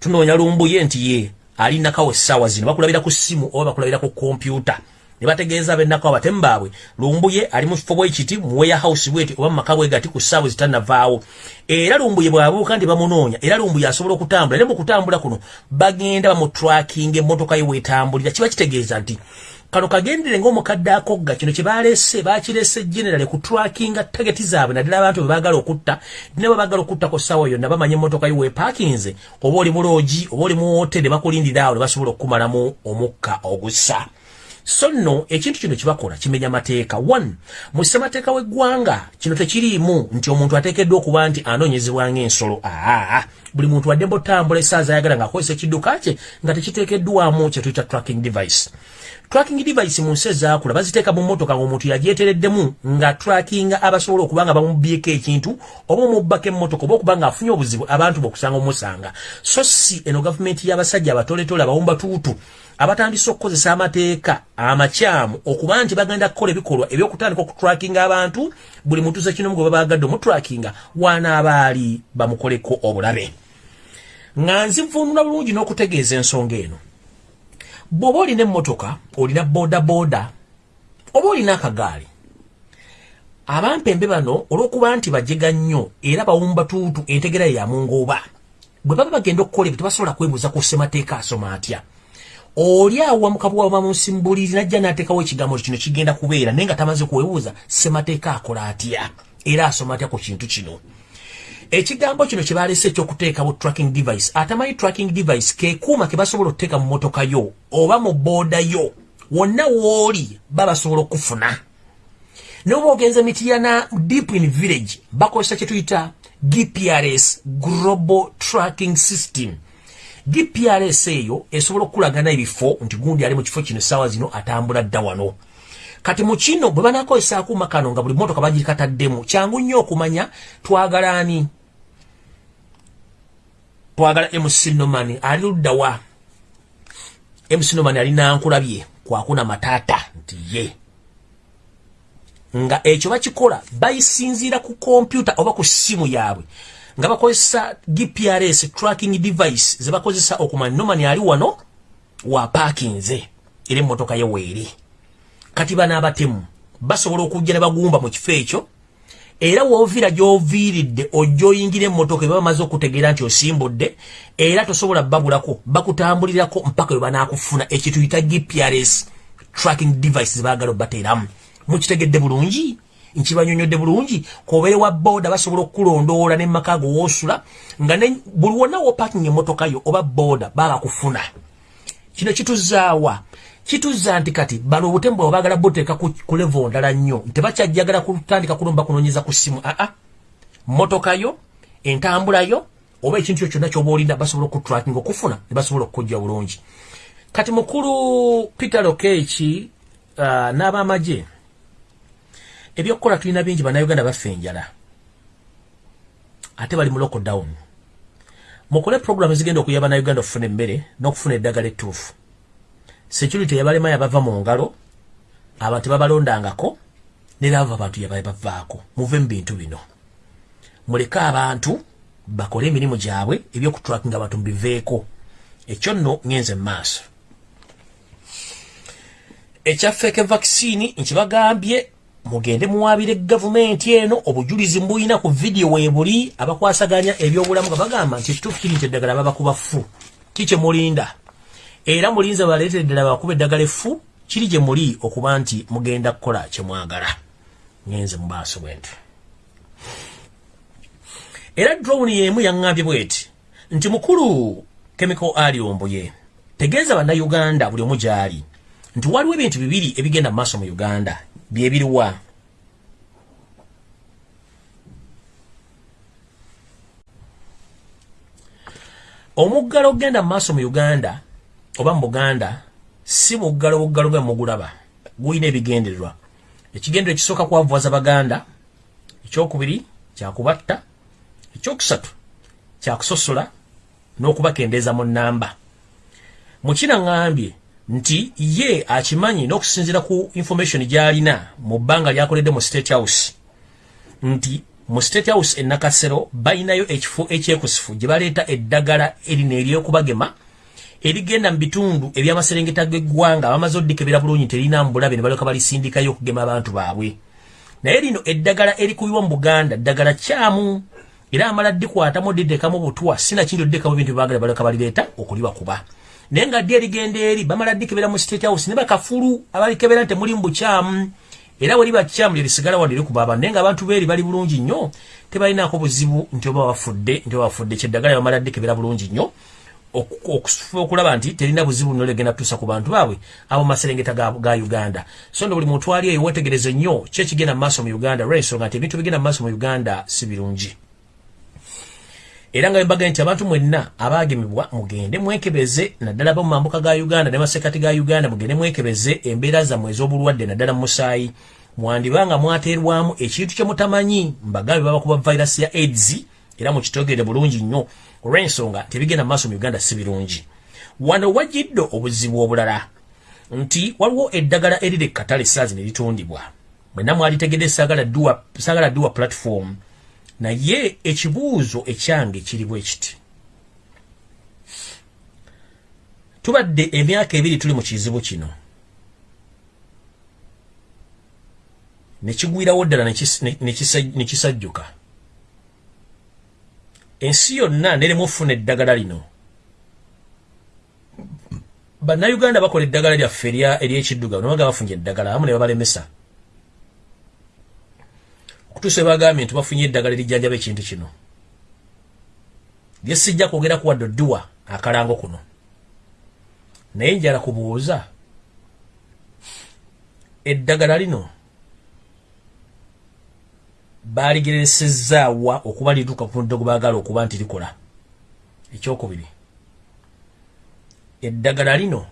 tunoonya lumbuye nti ye alinakawo essaawa zino bakulabira ku ssimu oba bakulabira ku kompyuta ne bategeeza ab'ennaku abatemu baabwe. Lumbuye ali mu kifo bwekiti mu warehouse bweti oba mu maka bwe gati ku ssaawa zitannavaawo era lumbuye bw'abuuka nti bamunoonya era lumbuye asobola okutambula era mu kutambula kuno bagenda bamutrakinga emmotoka ye weetambulira kiba kitegeeza nti kano kagendere ng'omukadde akogga kino kye baleese bakirese generale ku trakinga tageti zaabwe naddala abantu bwe baagala okutta ne bwe baagala okutta ku ssaawa yonna bamanya emmotoka ye weepaakinze oba oli mu loogi oba oli mu wotere bakulindira awo ne basobola okukumalamu omukka ogussa so nno ekintu kino kibakola kimenya mateeka. One mu ssemateeka w'eggwanga kino tekiriimu nti omuntu ateekeddwa okuba nti anoonyezebwa ng'ensolo. Aa buli muntu wadde mbotambula essaaza ayagala ng'akozesa ekidduka kye nga tekiteekeddwamu kye tuyita tracking device. Tracking device mu nsi ezaakula baziteeka mu mmotoka ng'omuntu yagyetereddemu nga trackinga abasobola okuba nga bamubyeko ekintu oba omubbako emmotoka oba okuba ng'afunye obuzibu abantu bokusanga omusanga. So si eno gavumenti y'abasajja abatoletole abawumbatuutu abatandise okukozesa amateeka amakyamu okuba nti bagenda kukola ebikolwa ebyokutandika okutrakinga abantu buli muntu zekinomu gwe babagadde omutrakinga wanaabaali bamukoleko obulabe. Nga nzivunula bulungi n'okutegeeza ensonga eno. Bw'oba olina emmotoka olina boodabooda oba olina akagaali abampembe bano olw'okuba nti bajega nnyo era bawumbatuutu entegera ye yamungooba bwe baba bagenda okukola ebyo tebasobola kwebuuza ku ssemateeka asoma atya oli awa mukabwa bamusimbuliri najja n'ateekawo ekigambo kino kigenda kubeera naye nga tamaze kwebuuza ssemateeka akola atya? Era asoma atya ku kintu kino? Ekigambo kino kye baleese ekyokuteekawo tracking device atamanyi tracking device kekuuma ke basobola okuteeka mu motoka yo oba mu booda yo wonna wooli babasobola okufuna. Naye oba ogenza mitiyana deep in village bakozesa kye tuyita gprs global tracking system gprs eyo esobola okukulagana ebifo nti gundi ali mu kifo kino essaawa zino atambula dda wano. Kati mu kino bwe banakozesa akuuma kano nga buli motoka bagikataddemu kyangu nnyo okumanya twagala ani? Twagala mc nomani ali luddawa mc nomani ali nankulabye kwakuna mataata nti ye. Nga ekyo bakikola bayisinziira ku kompyuta oba ku ssimu yaabwe nga bakozesa gprs tracking device ze bakozesa okumanya nomani ali wano wapakinze era emmotoka ye weeri kati banaabatemu basobola okujja ne bagumba mu kifo ekyo era woovira gy'oviiridde ojja oyingira emmotoka eba bamaze okutegeera nti osimbudde era tosobola babulako bakutambulirako mpaka we banaakufuna ekituyita gprs tracking device ze baagala obateeramu. Mukitegedde bulungi nkibanyonyodde bulungi kobere wa boda basobola okukulondoola nemmaka go woosula nga buli wonna wopaking emmotoka yo oba boda babakufuna kino kituzaawa. Kituzza nti kati bano obutembo obagala boteeka ku levo ndala nnyo. Tebakyajjagala kutandika kulumba kunoonyeza ku ssimu aa motoka yo entambula yo oba ekintu kyo kyonna kyoba olinda basobola okutracking okufuna ne basobola okukujja bulungi. Kati mukulu peter lokeeki uh, n'abamagye ebyokukola tulina bingi bannayuganda baffe enjala ate bali mu lockdown. Mukole program ezigenda okuyaba bannayuganda okufuna emmere n'okufuna eddagala ettuufu security yabalema yabava mu ngalo abantu babalondangako nerava abantu yabavaako muve mu bintu bino. Muleke abantu bakole emirimu gyabwe ebyokutrakinga abantu mubiveeko ekyo nno ngenze mumaaso ekyafeeke vaccini nkibagambye mugende muwabire gavumenti eno obujulizi mbuyina ku vidiyo webuli abakwasaganya ebyobulamu nga bagamba nti ekituufu kiri nti eddagala babakuba fu kikyemulinda era mulinze baleetera ddala bakuba eddagala effu kiri gye muli okuba nti mugenda kukola kyemwagala ngenze mu maaso bwenti era drone yemu yaŋŋambye bweti nti mukulu chemical ali ombuye tegeeza bannayuganda buli omu gy'ali nti waliwo ebintu bibiri ebigenda mu maaso mu uganda byebiriwa omuggalo ogenda mu maaso mu uganda oba mu buganda si buggalo buggalo nga mugulaba gulina ebigendererwa. Ekigendero ekisooka kwavuwaza baganda ekyokubiri kyakubatta ekyokusatu kyakusosola n'okubakendeeza mu nnamba. Mukina ŋŋambye nti ye akimanyi n'okusinziira ku information gy'alina mu bbanga lyakoledde mu state house. Nti mu state house enakasero balinayo ekifo ekyekusifu gye baleeta eddagala erino eryokubagema erigenda mu bitundu ebyamaserengeta g'eggwanga bamaze oddikebera bulungi terina mbulabe ne balyoka balisindikayo okugema abantu baabwe. Naye lino eddagala erikubibwa mu buganda ddagala kyamu era amala ddikwatamu diddekamu butwa sinakindi oddekamu ebintu byebagala balyoka balireeta okulibakuba naye nga ddi erigenda eri? Bamala ddikebera mu state house? Ne bakafulu abalikebera nti mulimu bukyamu. Era bwe liba kyamu lyerisigala wadde likuba abantu naye nga abantu beeri bali bulungi nnyo. Tebalinaako buzibu nti oba bafudde nti oba bafudde. Kyeddagala bamala ddikebera bulungi nnyo. Okufuba okulaba nti terina buzibu nno legenda tusa ku bantu baabwe abo maserengeta ga, ga uganda. So ndo buli muntu ali eyo wetegereze nnyo. Ki ekigenda mu maaso mu uganda lwensonga nti ebintu bigenda mu maaso mu uganda si birungi era nga bembaga nti abantu mwenna abagemebwa mugende mwekebeze naddala ba mu mambuka ga uganda ne masekati ga uganda mugende mwekebeze embeera zammwe ez'obulwadde naddala mu musaayi mwandibanga mwateerwamu ekintu kye mutamanyi mbagambe babakuba virus ya aids era mukitogere bulungi nnyo olw'ensonga tebigenda mu maaso mu uganda si birungi. Wano wajjidde obuzibu obulala nti waliwo eddagala eriri katale saazi ne litundibwa. Mwenna mwalitegedde saagala dduwa platform naye ekibuuzo ekyange kiri bwe kiti. Tubadde emyaka ebiri tuli mu kizibu kino. Nekigwirawo ddala nekisajjuka ensi yonna neremu ofuna eddagala lino. Bannayuganda bakola eddagala lyaffe eryekiddugavu nabaga bafunye eddagala amu ne babalemesa okutuusa bagambye nti bafunye eddagala erijjanjaba ekintu kino. Lyesijja kwogeraku wadde oddiwa akalango kuno. Naye njala kubuuza eddagala lino baaligeresezaawa okuba lituuka ku muddo gwe baagala okuba nti likola? Ekyokubiri eddagala lino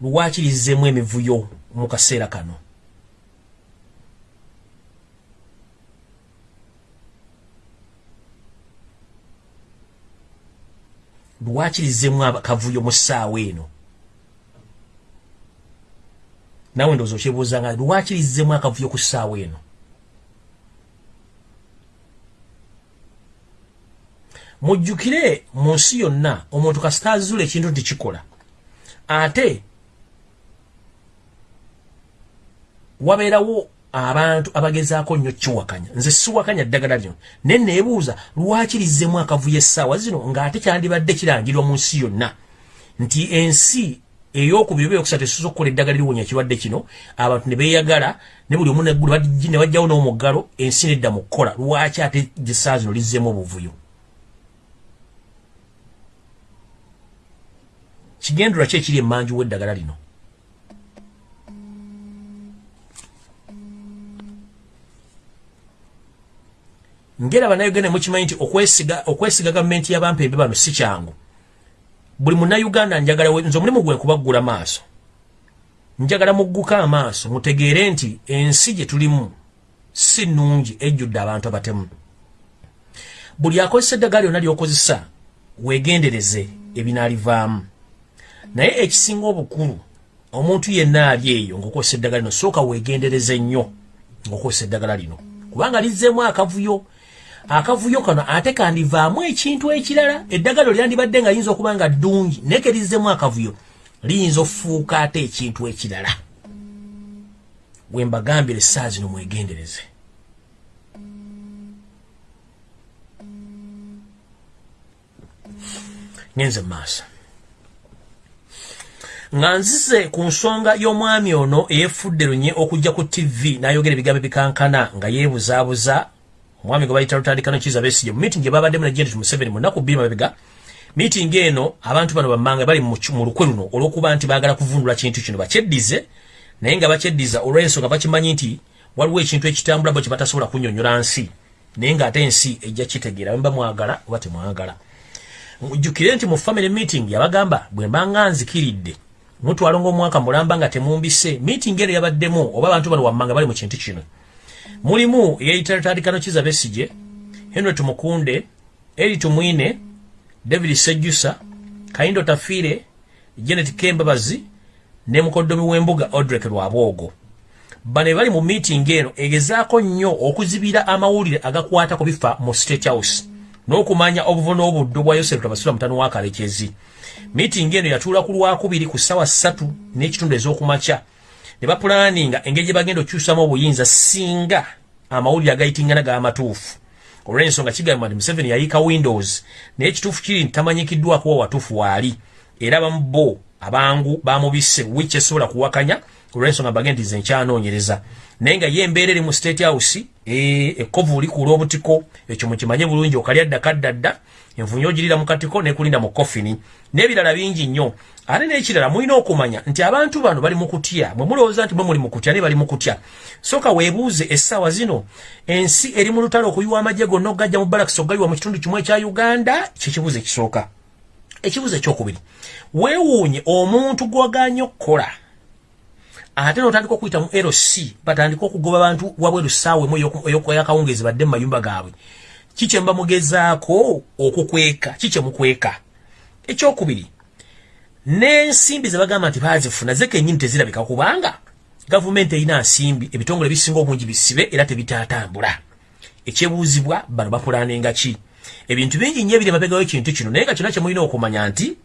lwaki lizzemu emivuyo mu kaseera kano lwaki lizzemu akavuyo mu ssaawa eno? Nawe ndowooza okyebuuzanga lwaki lizzemu akavuyo ku ssaawa eno? Mujjukire mu nsi yonna omuntu kasitaazula ekintu nti kikola. Ate wabeerawo abantu abagezaako nnyo kiwakanya. Nze siwakanya ddagala lino naye neebuuza lwaki lizzemu akavuyo essaawa zino ng'ate kyandibadde kirangirwa mu nsi yonna? Nti ensi eyokubiri oba eyokusatu esuza okukola eddagala liwonya ekirwadde kino abantu ne beeyagala ne buli omu ne bajjawo n'omuggalo ensi nedda mu kukola lwaki ate essaawa zino lizzemu obuvuyo? Kigendera ki ekiri emmanju w'eddagala lino ngera bannayuganda mukimanyi nti okwesiga okwesiga gavumenti y'abampembe bano si kyangu. Buli munnayuganda njagala nze omulimu gwe kubaggula maaso. Njagala mugguka amaaso mutegeere nti ensi gye tulimu si nnungi ejjudde abantu abatemu. Buli akozesa eddagala lyonna ly'okozesa weegendereze ebinaalivaamu. Naye ekisinga obukulu omuntu yenna ali eyo ng'okozesa eddagala lino sooka weegendereze nnyo ng'okozesa eddagala lino. Kubanga lizzeemu akavuyo akavuyo kano ate kandivaamu ekintu ekirala. Eddagalo lyandibadde nga liyinza okuba nga ddungi naye kerizzemu akavuyo. Liyinza okufuuka ate ekintu ekirala. Bwe mbagambire essaa zino mwegendereze. Ngenze mu maaso nga nzize ku nsonga y'omwami ono eyefudde lunye okujja ku tv n'ayogera ebigambo bikankana nga yeebuzaabuza omwami gwe bayita lutandikano kiza besije mu meeting gyebabaddemu ne janet museveni mu nnaku bbiri mabega. Meeting eno abantu bano bammanga bali mu lukwe luno olw'okuba nti baagala kuvundula kintu kino. Bakyeddize naye nga bakyeddiza olw'ensonga bakimanyi nti waliwo ekintu ekitambula bo kye batasobola kunnyonnyola nsi. Naye ng'ate ensi ejja kitegeera bemba mwagala oba temwagala. Mujjukire nti mu family meeting yabagamba bwe mbanga nzikiridde mutwalo ng'omwaka mulamba nga temumbise. Meeting eno yabaddemu oba abantu bano wammanga bali mu kintu kino mulimu yeitatandikano kiza besije henry tumukunde eri tumwine david sejusa kaindo tafire janet kembabazi ne mukoddomi w'embuga odrek lwabwogo. Bano bali mu meeting eno egezaako nnyo okuzibira amawulire agakwata ku bifa mu state house n'okumanya obuvuna obuddo bwa yosefu tabasula mutano wa kalekezi. Meeting eno yatuula ku lwakubiri ku ssaawa ssatu n'ekitundu ez'okumakya ne bapulaninga engeri gye bagenda okyusamu obuyinza singa amawulire agayitingana g'amatuufu olw'ensonga kigamba nti museveni yayiika windows naye ekituufu kiri nti tamanyikiddwako wa watuufu waali era abamu bo abangu bamubisse wiki esobola kuwakanya olw'ensonga mbage nti ze nkyanoonyereza. Naye nga ye embeera eri mu state house ekkovu oli kuula obutiko ekyo mukimanye bulungi okalya ddakaddadda envunyo ogirira mu katiko nekulinda mu kofini n'ebirala bingi nnyo ate n'ekirala mulina okumanya nti abantu bano bali mu kutya? Bwe mulowooza nti bwe muli mu kutya ne bali mu kutya. Sooka weebuuze essaawa zino ensi eri mu lutalo okuyiwa amagye gonna okugajja mu balakisi okugayiwa mu kitundu kimu ekya uganda? Kyekibuuzo ekisooka. Ekibuuzo ekyokubiri. Weewuunye omuntu gwaganye okukola ate notandika okuyita mu lc batandika okugoba abantu wabweru ssaawa emu eyakawungeezi badde mu mayumba gaabwe. Kikye mubamugezaako okukweka? Kikye mukweka? Ekyokubiri n'ensimbi ze bagamba nti baazifuna ze kennyini tezirabika kubanga gavumenti erina nsimbi ebitongole bisinga obungi bisibe era tebitatambula ekyebuuzibwa bano bapulanenga ki? Ebintu bingi nnyo ebiri emabega w'ekintu kino naye nga kyonna kyemulina okumanya nti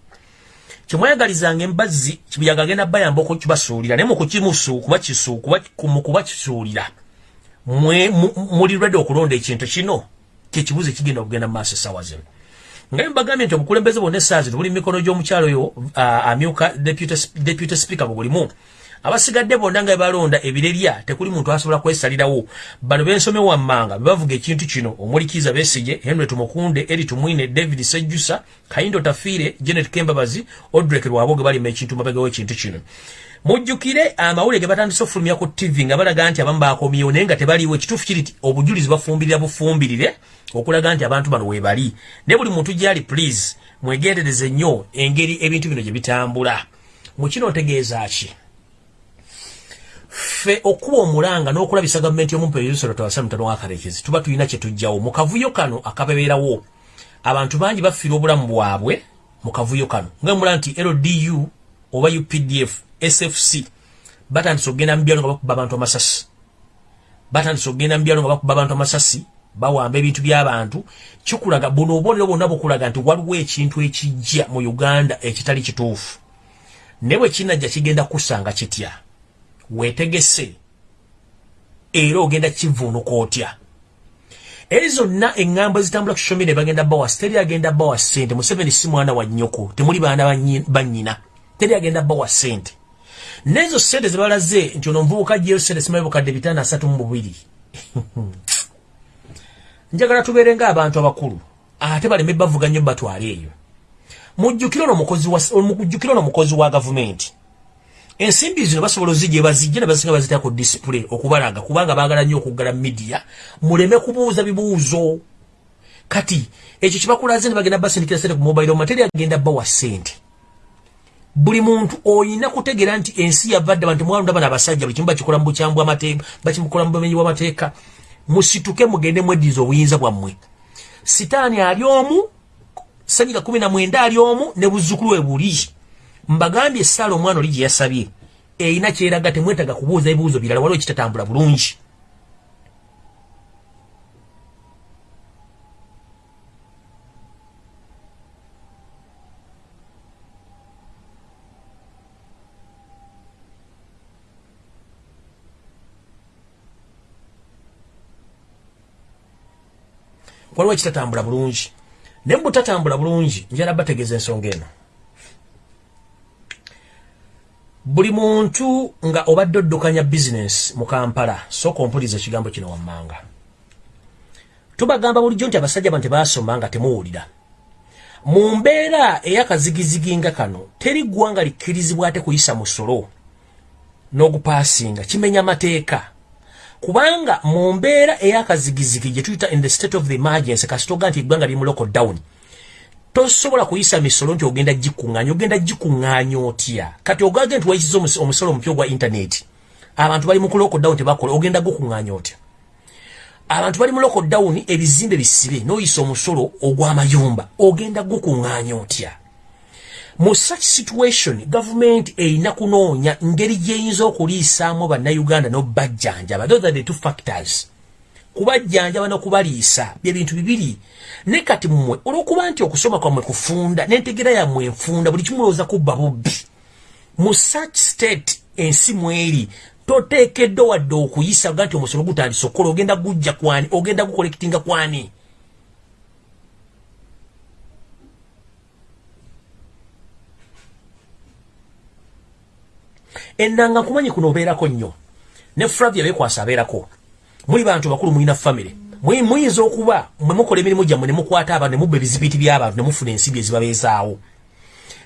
kyemwayagalizanga embazzi kibuyaga agenda bayamba okukibasuulira naye mukubakisuulira muli redi okulonda ekintu kino? Kyekibuuzo ekigenda okugenda mu maaso essaawa zino nga mbagambye nti obukulembeze bwonna essaawa zino buli mikono gy'omukyalo oyo amyuka deputy speaker bwe bulimu. Abasigadde bonna nga bebalonda ebirerya tekuli muntu asobola kwesalirawo. Bano bensome wammanga bebavuga ekintu kino omulikiza besige henry tumukunde eri tumwine david sejjusa kayindo tafiire janet kembabazi odrek lwaboge balima ekintu mabegawo ekintu kino. Mujjukire amawulire ge batandise okufulumya ku tv nga balaga nti abamu bakomyewo naye nga tebaliwo ekituufu kiri ti obujulizi bafumbirira bufumbirire okulaga nti abantu bano webali naye buli muntu gyali please mwegendereze nnyo engeri ebintu bino gye bitambula. Mukino otegeeza ki? Ffe okuba omulanga n'okulabisa gavumenti y'omumpeerusero tawasa mutano wakarekezi tuba tulina kye tujjawo mu kavuyo kano akabebeerawo abantu bangi bafiira obulamu bwabwe mu kavuyo kano. Nga mula nti ldu oba updf sfc batandise okugenda mu byalo nga bakuba abantu amasasi. Batandise okugenda mu byalo nga bakuba abantu amasasi bawamba ebintu by'abantu kikulaga buno obubonero bwonna bukulaga nti waliwo ekintu ekijja mu uganda ekitali kituufu. Ne bwe kinajja kigenda kusanga kitya? Weetegese era ogenda kivuunuka otya? Eri zonna eŋŋambo ezitambula ku social media bagenda bawa teri agenda bawa ssente. Museveni si mwana wa nnyoko temuli baana bannyina teri agenda bawa ssente. Nezo ssente zebalaze nti ono omuvubuka jjeyo ssente simaye bukadde bitaano asatu mu bubiri *laughs* njagala tubeere ng'abantu abakulu ate baleme bavuga nnyo batwale eyo. Mujjukire ono mukozi wa gavumenti. Ensimbi zino basobola ozijja bazijja ne basinga bazita ku display okubalaga kubanga baagala nnyo okuggala media muleme kubuuza bibuuzo. Kati ekyo kibakulaze ne bagenda basindikira sente ku mobile materi agenda bawa sente buli muntu oyina kutegeera nti ensi yavadde bantu mwalunda bana abasajja buli kimu bakikola mu bukyambu amateeka bakimukola mu bumenyi bw'amateeka musituke mugende mweddiza obuyinza bwammwe. Sitaani ali omu sanyiga kumi na mwenda ali omu ne buzzukulu we buli. Mbagambye essaala omwana oli gye yasabye. Erina kyeraga temwetaga kubuuza ebibuuzo birala waliwo kitatambula bulungi waliwo kitatambula bulungi. Ne mubutatambula bulungi njala bategeeza ensonga eno. Buli muntu nga obadde oddukanya bizinesi mu kampala sooka ompuliza ekigambo kino wammanga. Tubagamba bulijjo nti abasajja bano tebasoma nga temuwulira. Mu mbeera ey'akazigizigi nga kano teri ggwanga likkirizibwa ate kuyisa musolo n'ogupaasinga kimenya amateeka kubanga mu mbeera ey'akazigizigi gye tuyita in the state of the emergency kasitoga nti eggwanga liri mu local down tosobola kuyisa misolo nti ogenda gikuŋŋaanya ogenda gikuŋŋaanya otya? Kati ogage nti wayisiza omusolo omupya ogwa intaneti abantu bali mu ku local down tebakola ogenda gukuŋŋaanya otya? Abantu bali mu local down ebizimbe bisibe n'oyisa omusolo ogw'amayumba ogenda gukuŋŋaanya otya mu such situation government erina kunoonya ngeri gyeyinza okuliisaamu bannayuganda n'obajjanjaba. Those are the two factors. Kubajjanjaba n'okubaliisa byebintu bibiri. Ne kati mmwe olw'okuba nti okusoma kwammwe kufunda n'entegera yammwe enfunda buli kimulowooza kubba bubbi. Mu such state ensi mweri toteekeddwa wadde okuyisa ga nti omusolo gutandisa okukola ogenda gujja kwani ogenda gukolekitinga kwani ennanga nkumanyi kuno obeerako nnyo. Ne flavia bekwasa abeerako. Muli bantu bakulu mulina famire muyinza okuba mwe mukola emirimu gyammwe ne mukwata abantu ne mubba ebizibiti by'abantu ne mufuna ensibi ezibabeezaawo.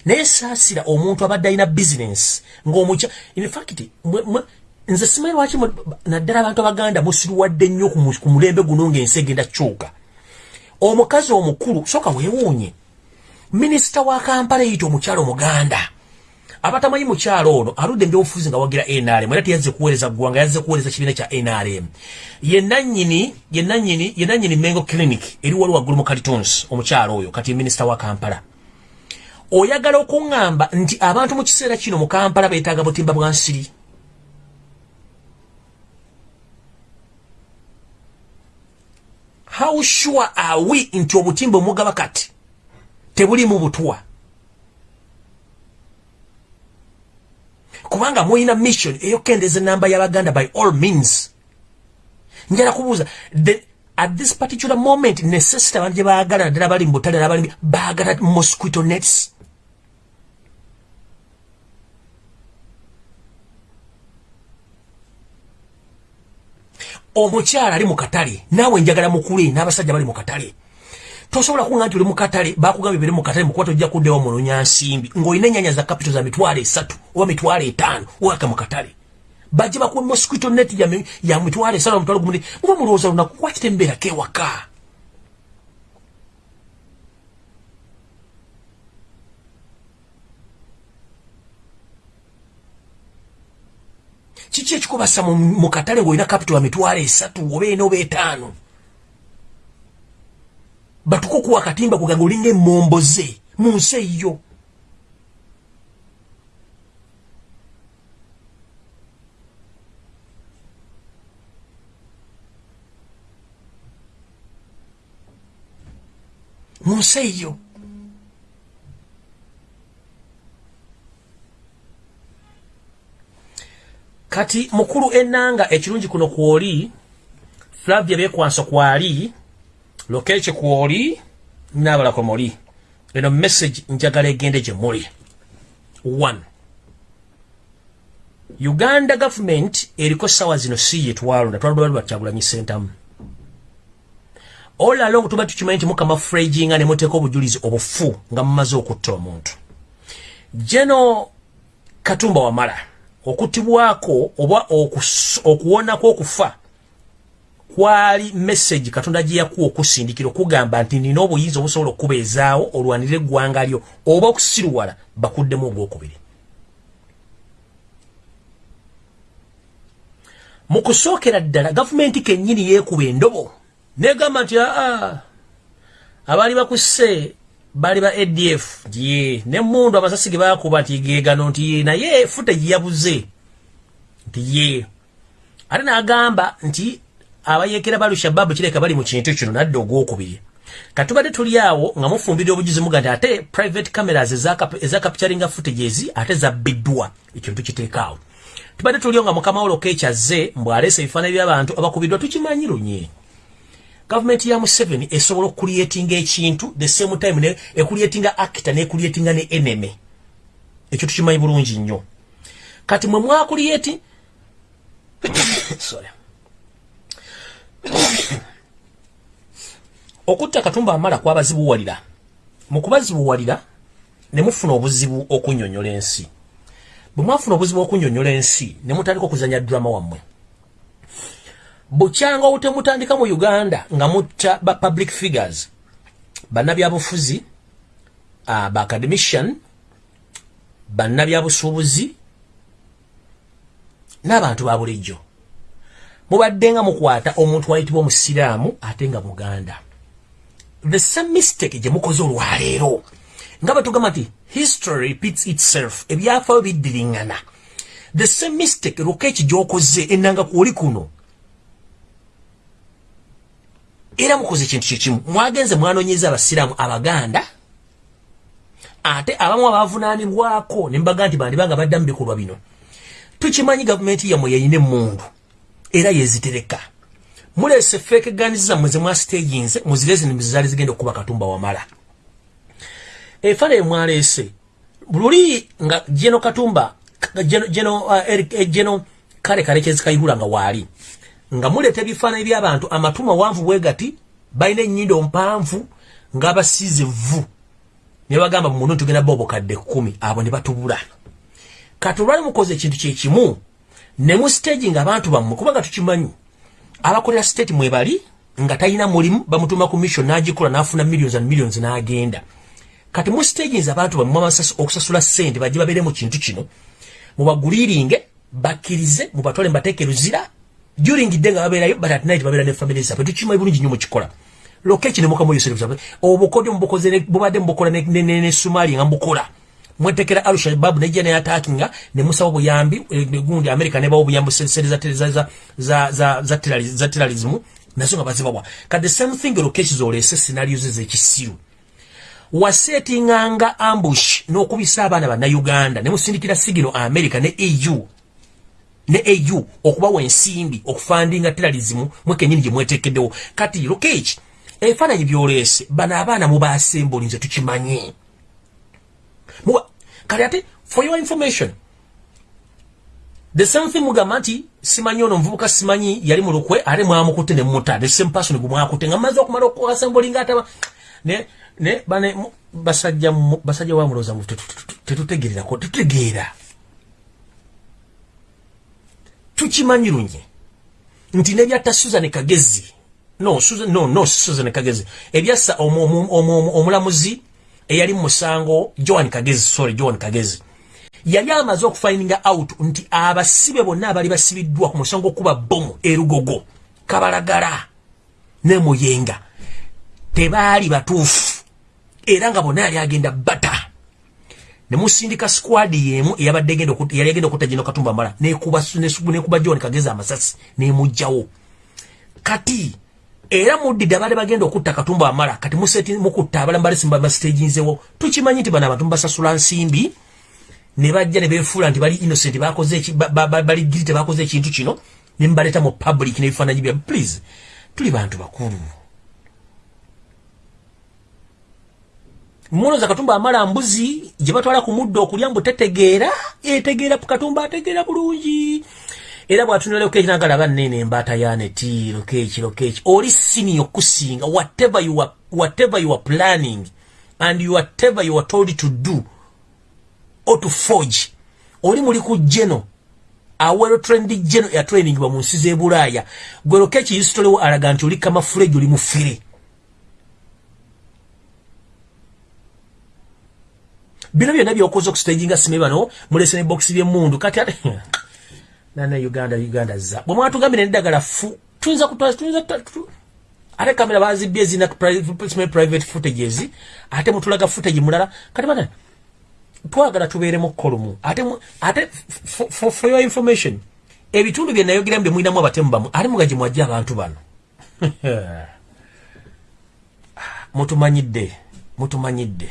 Naye saasira omuntu abadde alina bizinensi ng'omukya infact nze simanyi lwaki naddala abantu abaganda musiruwadde nnyo ku mulembe guno ng'ensi egenda kukyuka omukazi omukulu soka weewuunye. Minisita wa kampala eyita omukyalo omuganda abatamanyi mukyalo ono aludde mbyobufuzi nga wagira nrm era teyazze kuweereza ggwanga yazze kuweereza kibiina kya nrm yenanyini yenanyini yenanyini mengo clinic eri wali waggulu mu calitons omukyalo oyo kati minisita wa kampala. Oyagala okuŋŋamba nti abantu mu kiseera kino mu kampala beetaaga butimba bwa nsiri. How sure are we nti obutimba omugaba kati tebulimu butwa kubanga mulina mission eyokendeza enamba y'abaganda by all means. Njala kubuuza at this particular moment necessity abantu gye baagala naddala bali mu butale nabali baagala mosquito nets? Omukyala ali mu katale naawe njagala mukule n'abasajja bali mu katale tosobola kuŋŋa nti oli mu katale bakugambye bere mu katale mukuba tojja kuddewo munonya nsimbi ng'olina ennyanya za kapito za mitwalo esatu oba mitwalo etaano owaka mu katale. Bajje bakuwe mosquito net ya mitwalo esatu mitwalo gumudi muba mulowooza lunaku kwakite mbeerako ewaka? Kiki ekikubasa mu katale ng'olina kapito ya mitwalo esatu oba ena oba etaano batukukuwa akatimba kugange olinga emmomboze mu nsi eyo mu nsi eyo kati mukulu ennanga ekirungi kuno kwoli flavia beekwanso kwali lokeche kwoli nabalako muli. Eno message njagala egende gye muli. One. Uganda government eriko sawa zino si yetwalonda twalonda bakyagulanyi sentamu. All along tuba tukimanyi nti mukama fraginga ne muteeka obujulizi obufu nga mumaze okutta omuntu. Geno katumba wamala okutibwako oba okuwonako okufa kwali message katonda gye yakuwa okusindikira okugamba nti nina obuyinza obusobola okubeezaawo olwanire eggwanga lyo oba okusiruwala bakuddemu ogwokubiri mu kusookera ddala gavumenti kennyini yeekuba endobo negamba nti aa abaali bakusse baali ba adf ye nemundu amasasi ge bakuba nti gegano nti ye naye fute giyabuze nti ye. Ate n'agamba nti abayekera balu shababu kireka bali mu kintu kino nadde ogwokubiri. Katubadde tuli awo nga mufumbira obujuzi muga nti ate private cameras eza capturinga footages ate zabbiddwa ekintu kiteekaawo tubadde tulio nga mukama wolo kekyaze mbwaleesa ebifaananyi by'abantu abakubiddwa tukimanyi lunye. Gavumenti ya museveni esobola okuliyetinga ekintu the same time ne ekuliyetinga acta nekuliyetinga ne eneme ekyo tukimanyi bulungi nnyo. Kati mwe mwakuliyeti *coughs* sorry *coughs* okutta katumba amala kwabazibuwalira mu kubazibuwalira ne mufuna obuzibu okunyonyola ensi. Bwe mwafuna obuzibu okunyonyola ensi ne mutandika okuzanya drama wammwe. Bukyanga obutemutandika mu uganda nga mutta ba public figures bannabyabufuzi uh, ba academician bannabyabusuubuzi n'abantu ba bulijjo mubadde nga mukwata omuntu wayitibwa omusiraamu ate nga muganda. The same mistake gye mukoze olwaleero. Nga batugamba nti history repeats itself ebyafaayo biddiringana. The same mistake rokeeki gyokoze enanga kwoli kuno. Era mukoze ekintu kyekimu mwagenze mwanonyeza abasiraamu abaganda ate abamu abavunaanibwako ne mbaga nti bandibanga badda mu bikolwa bino. Tukimanyi gavumenti yammwe yayina emundu era yezitereka mulese fake guns zammwe ze mwasitaginze muzireze nimuzizaali zigenda okuba katumba wamala. Efaana emwaleese luli nga jeno katumba jeno uh, jeno kale kalekezi kayihula nga waali nga muleeta ebifaananyi by'abantu amatu mawanvu bwe gati balina ennyindo mpanvu ng'abasiize vvu. Ne bagamba muno tugenda ba obukadde kkumi abo ne batubula. Kati olwali mukoze ekintu kyekimu ne mu stage ng'abantu bammwe kubanga tukimanyi abakolera state mwe bali nga talina mulimu bamutuma ku mission n'agikola n'afuna millions and millions n'agenda. Kati mu stage abantu bammwe okusasula ssente bajje babeere mu kintu kino. Mubaguliiringe bakkirize mubatwale mubateeke ruzira during day nga babeerayo but at night babeera ne family zaabwe. Tukimanyi bulungi nnyo mukikola lokeeki ne mukamu yoserefu obukodyo mubukoze bubadde mubukola ne sumaali nga mubukola mwetekera al shabab nejja ne attackinga ne musaba buyambi gundi america ne bawo buyambi sente za za za za za terrorism nazo nga bazibawa ka the same thing locations olese scenarios ezekisiru. Wasetinganga ambush n'okubisa abaana ba Uganda ne musindikira sigino America ne EU ne EU okubawa ensimbi okufandinga terrorism mwekenyini gye mwetekeddewo kati lokeeki ebifaananyi byolese bano abaana mubaasembuli nze tukimanyi muba kale ate for your information. The same thing mugamba nti simanyi ono muvubuka simanyi yali mu lukwe ate mwamukutte ne mmuta the same person gwe mwakutte nga mmaze okumala okuasembulinga ataba ne ne bane basajja basajja wamuloza tetutegererako tetutegeera. Tukimanyi lunye. Nti nebyatta susan kagezi no susan no no susan kagezi. Ebyassa omulamuzi eyali musango joan kagezi sorry joan kagezi. Yali amaze okufininga out nti abasibe bonna abali basibiddwa ku musango okuba bomu erugogo kabalagala ne muyenga tebaali batuufu. Era nga bonna yali agenda bata. Ne musindika squad yemu eyabadde yali agenda okutta gino katumba mala nekuba nekuba john kagezi amasasi nemugjawo kati era muddidde abaali bagenda okutta katumba amala kati mukutta abalamu balisimba basitaginzewo tukimanyi nti bano abantu mbasasula nsimbi ne bajja ne beefuula nti bali innocent bali giri tebakoze ekintu kino ne mbaleta mu public n'ebifaananyi bya please tuli bantu bakulu. Munoza katumba amala mbuzi gye batwala ku muddo okulya mbu tetegeera etegeera katumba ategeera bulungi era bwatunula lokeeki nagalaba nene embaata yaneti lokeeki lokeeki oli sini okusinga whatever you are, whatever you are planning and whatever you are told to do or to forge. Oli muli ku geno awero trendi geno ya training ba munsi ze bulaaya. Gwe lokeeki yisitolewo alaga nti oli kamafuleji oli mufire bino byonna byokoza okustaginga sime bano mulese ne box by'emundu kati ate nana uganda uganda za. Bwe mwatugambire neddagala fu tuyinza kutuyinza ate kamera bazibbye ezina private footages ate mutulaga footage mulala. Kati bana twagala tubeeremu kolumu ate ate for, your information ebitundu bye nayogeramu bye mulinamu abatemu bamu ate mugaji mwajja abantu bano. *laughs* Mutumanyidde mutumanyidde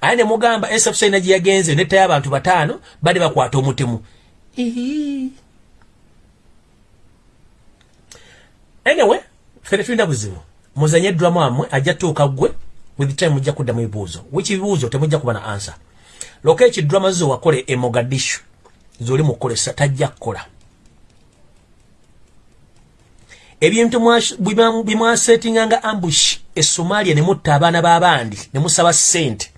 aye ne mugamba nsfc ina gye yagenze nettayo abantu bataano bade bakwata omutemu anyway fere tulina buzibu. Muzanye eddwamu amwe ajja tuuka gwe with time mujja kuddamu ebibuuzo wiki bibuuzo temujja kuba na ansa loka ekidrama zo wakole e mogadishu. Zoli mukolesa tajja kukola ebintu bimwasetinganga ambush e somalia ne mutta abaana b'abandi ne musaba sente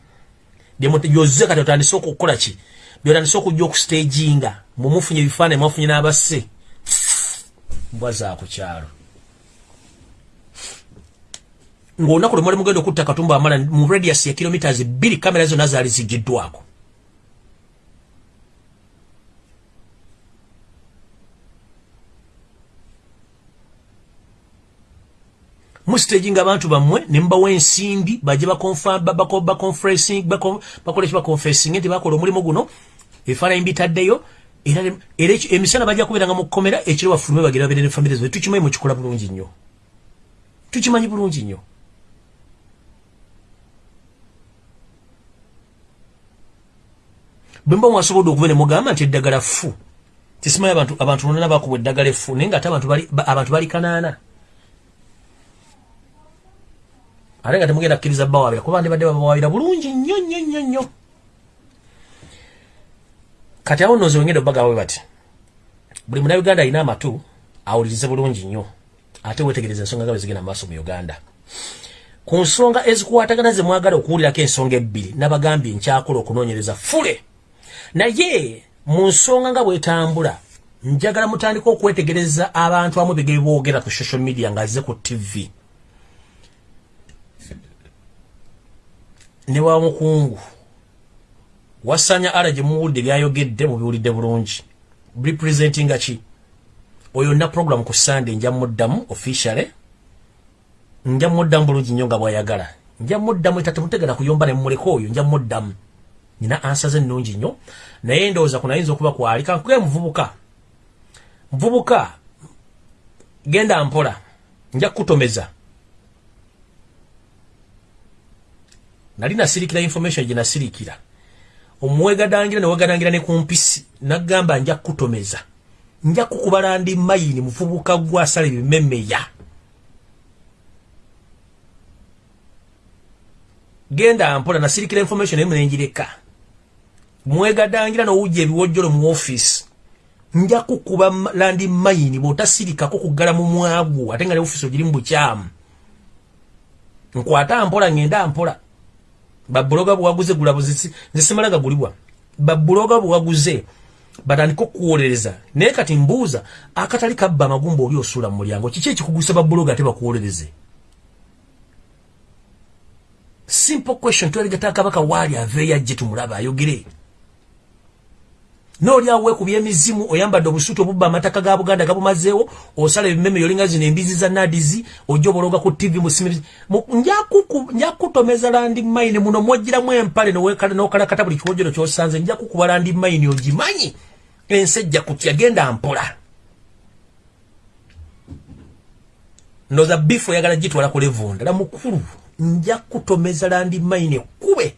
byoze kati otandise okukola ki? Byotandise okujja okustaginga. Mumufunye ebifaananyi mwafunye n'abasse mbwa zakukyalo ng'olunaku lwe mwali mugenda okutta katumba amala mu radius ya kilometers bbiri kamera zonna zaali zigiddwako mustaginga abantu bammwe ne mubawa ensimbi bajje eki baconferencing nti bakola omulimu guno ebifaananyi bitaddeyo era emisana bajja kubeeranga mu kkomera ekiro bafulume bagenda babeere ne famire zabe tukimanyi mukikola bulungi nnyo. Tukimanyi bulungi nnyo. Bwe mba mwasobodde okuba ne mugamba nti eddagala fu tisimanyi abantu abantu nonana bakubwa eddagala effu naye nga ate abantu bali kanaana ate nga temugenda kukkiriza bawabira kuba ndibadde babawabira bulungi nnyo nnyo nnyo nnyo. Kati awo nozi wengenda obagawe bati buli munauganda alina amatu awulirize bulungi nnyo. Ate wetegereza ensonga nga bwezigenda mumaaso mu uganda. Ku nsonga ezikwatagana ze mwagala okuwulirako ensonga ebbiri nabagambye nkyakola okunoonyereza fule. Naye mu nsonga nga bwetambula njagala mutandika okwetegereza abantu amu bigebe boogera ku social media nga azze ku tv ne wa mukungu wasanya ala gye muwulidde byayogedde mubiwulidde bulungi. Representinga ki? Oyo na program ku sunday nja muddamu officially nja muddamu bulungi nnyo nga bwayagala. Nja muddamu eta temutegera kuyomba ne mumuleka oyo nja muddamu. Nina ansa ze nnungi nnyo naye ndowooza kunayinza okuba kwali kankuge muvubuka muvubuka genda mpola nja kukutomeza nali nasirikira information gye nasirikira. Omuwegadangira newegadangira ne kumpisi nagamba nja kutomeza nja kukubala ndi mayini muvubuka gwasala ebimemeya genda mpola nasirikira information emu nenjireka mwegadangira nowujja ebiwojjolo mu office nja kukuba landi mayini bwotasirikako kuggala mu mwagu ate nga ne office ogiri mu bukyamu. Nkwata mpola ngenda mpola babuloga bwaguze gulabuzisi nzisimala gagulibwa babuloga bwaguze batandika okuwolereza naye kati mbuuza akatali kabba amagumba oli osuula mu mulyango kiki ekikugusa babuloga ate bakuwolereze? Simple question tweregeta kabaka waali aveeyo ajje tumulaba ayogere noli awe ku byemizimu oyambadde obusuuti obubba amataka ga buganda gabumazeewo osala ebimeme yolinga zino embizi za nadizi ojja obologa ku tv njakutomeza landi maini muno mwogiramu empale nokalakata buli kiwojero kyosanze njakukuba landi maini ogimanyi? Ensi ejja kutya genda mpola. Ndoza bifo yagala gitwala ku levu ndala mukulu nja kutomeza landi maine kube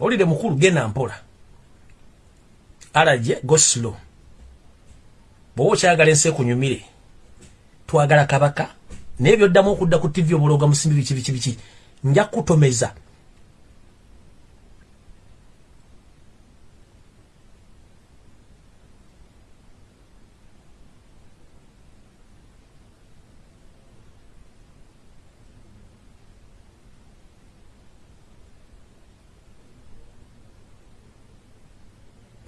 olire mukulu genda mpola. Alaje goslo bwoba okyagala ensi ekunyumire twagala kabaka naye byoddamu okudda ku tivi obuloga musimbi biki biki biki nja kutomeza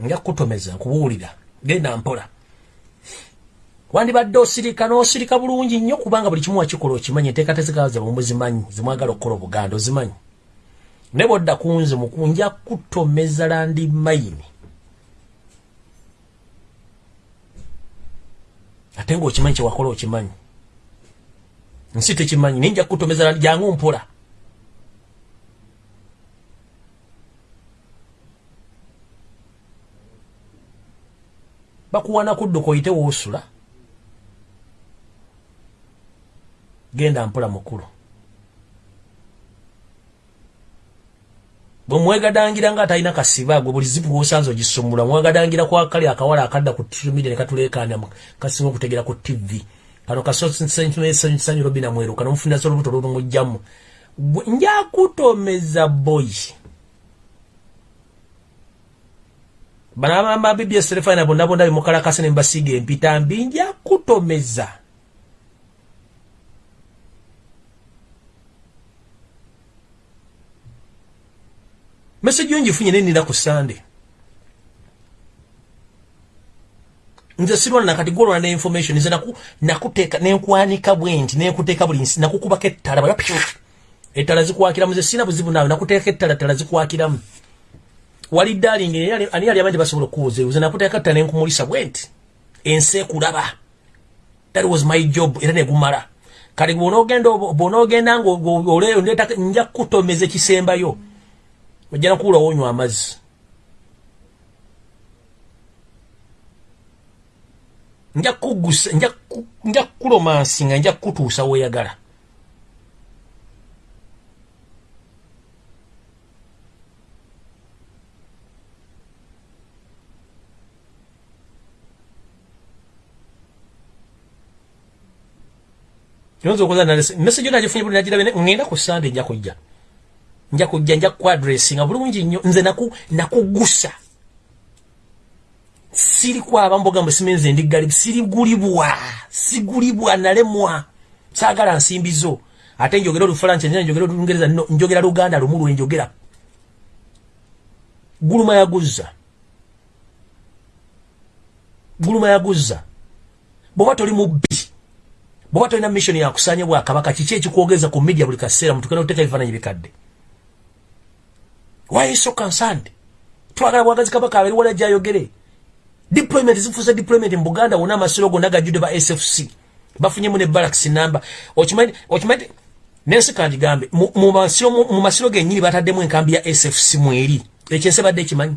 nja kutomeza nkubuulira genda mpola. Wandibadde osirika n'osirika bulungi nnyo kubanga buli kimu wakikola okimanyi enteeka tezikaza bwe muzimanyi zimwagala okukola obuganda ozimanyi. Ne bwodda ku nze mukunja kutomeza landi mayini. Ate ngaokimanyi kyewakola okimanyi. Nsi tekimanyi naye nja kutomeza landi jangu mpola bakuwana kudduka oyite woosula genda mpula mukulu bwe mwegadangira nga atalina kasiba gwe buli zipu wosanze ogisumula mwegadangira kwa kali akawala akadda ku tumide ne katuleekanya kasinga okutegera ku tv kano kasosanyu robina mweruka nomufuna so olubuto lulumujjamu njakutomeza boy banabamba bbs telefina bonnabonna bimukalakase ne mbasiiga empitambi njakutomeza message yo ngifunye nenina ku sande? Nze sirwana nakati golwana ne information nze naku nakuteeka nenkwanika bwenti nenkuteeka buli nsi nakukubako ettala ettala zikwakiramu nze sina buzibu naawe nakuteeka ettala ttala zikwakiramu wali darling ani yali amanyi basobola okuwuza nze nakuteeka ttala nenkumulisa bwenti ensi ekulaba. That was my job era negumala kati bwonaogenda bwonaogenda nga nja kutomeza ekisembayo ojja nakuwula wonywa amazzi. Nja kugusa nja kukulomansi nga nja kukutuusa weeyagala yonza okoza message yo nagifunye buli nagirabe ngenda ku sande nja kujja. Nja kujja nja kuadressinga bulungi nnyo nze naku nakugusa. Siri kwaba mboga mbe simenze ndigali siri gulibwa sigulibwa nalemwa. Sagala nsimbizo ate njogera olufalansa nja njogera olungereza no njogera luganda lumulu njogera. Guluma yaguza guluma yaguza bwoba toli mubbi bwoba tolina mission yakusanya bwakabaka kiki ekikwogeza ku media buli kaseera mutukena oteeka ebifaananyi bikadde is so concerned? Twagala bwagazi kabaka abali wala jayogere deployment zifuza deployment mu Buganda wona amasiro gonna gajjude ba SFC bafunye mu ne barracks number okimanyi nensi kandi gambe mu masiro genyini bataddemu enkambi ya SFC mweri. Ekyense badde kimanyi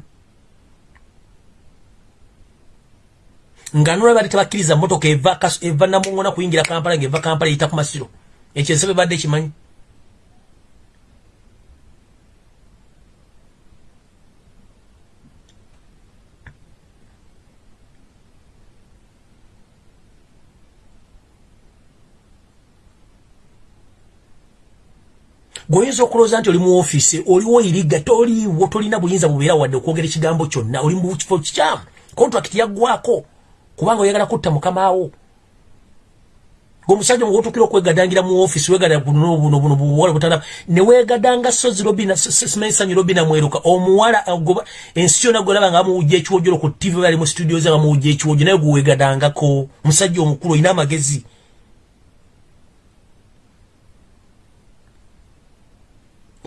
nga nula bali tabakiriza motoka eva eva namungona kuyingira kampala ngeva kampala ita ku masiro. Ekyense badde kimanyi goyinza okulooza nti oli mu ofiisi oliwo iriga toliiwo tolina buyinza bubeera wadde okwogera ekigambo kyonna oli mu kifo kikyamu. Kontrakiti yaggwako kubanga oyagala kutta mukamawo omusajja muwotukira okwegadangira mu ofiisi wegada buno buno buno buwala butala ne wegadanga sozi robina simanyisanyi robina mweruka. Omuwala goba ensi yonna golaba nga amuwujja ekiwojolo ku tv bali mu studio ze nga muwujja ekiwojo naye gwewegadangako musajja omukulu olina amagezi.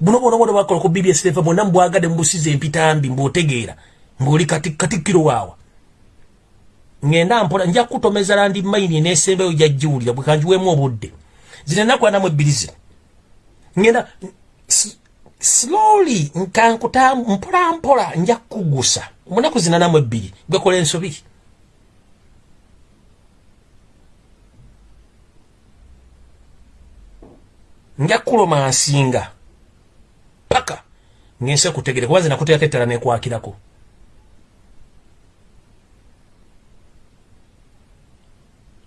Buno bona bona bakola ku BBS TV bona mbwagade mbusize empitambi mbotegeera ngoli kati katikiro wawa ngenda mpola nja kutomeza landi maini nesembe oja juli bwe kanjuwemu obudde. Zina nakwa namwe bilizi ngenda slowly nkankuta mpola mpola nja kugusa. Munaku zinanamu ebbiri gwekola ensobi. Nja kuloma nsinga. Paka ngense kutegere kubanze nakuteekako ettala nekwakirako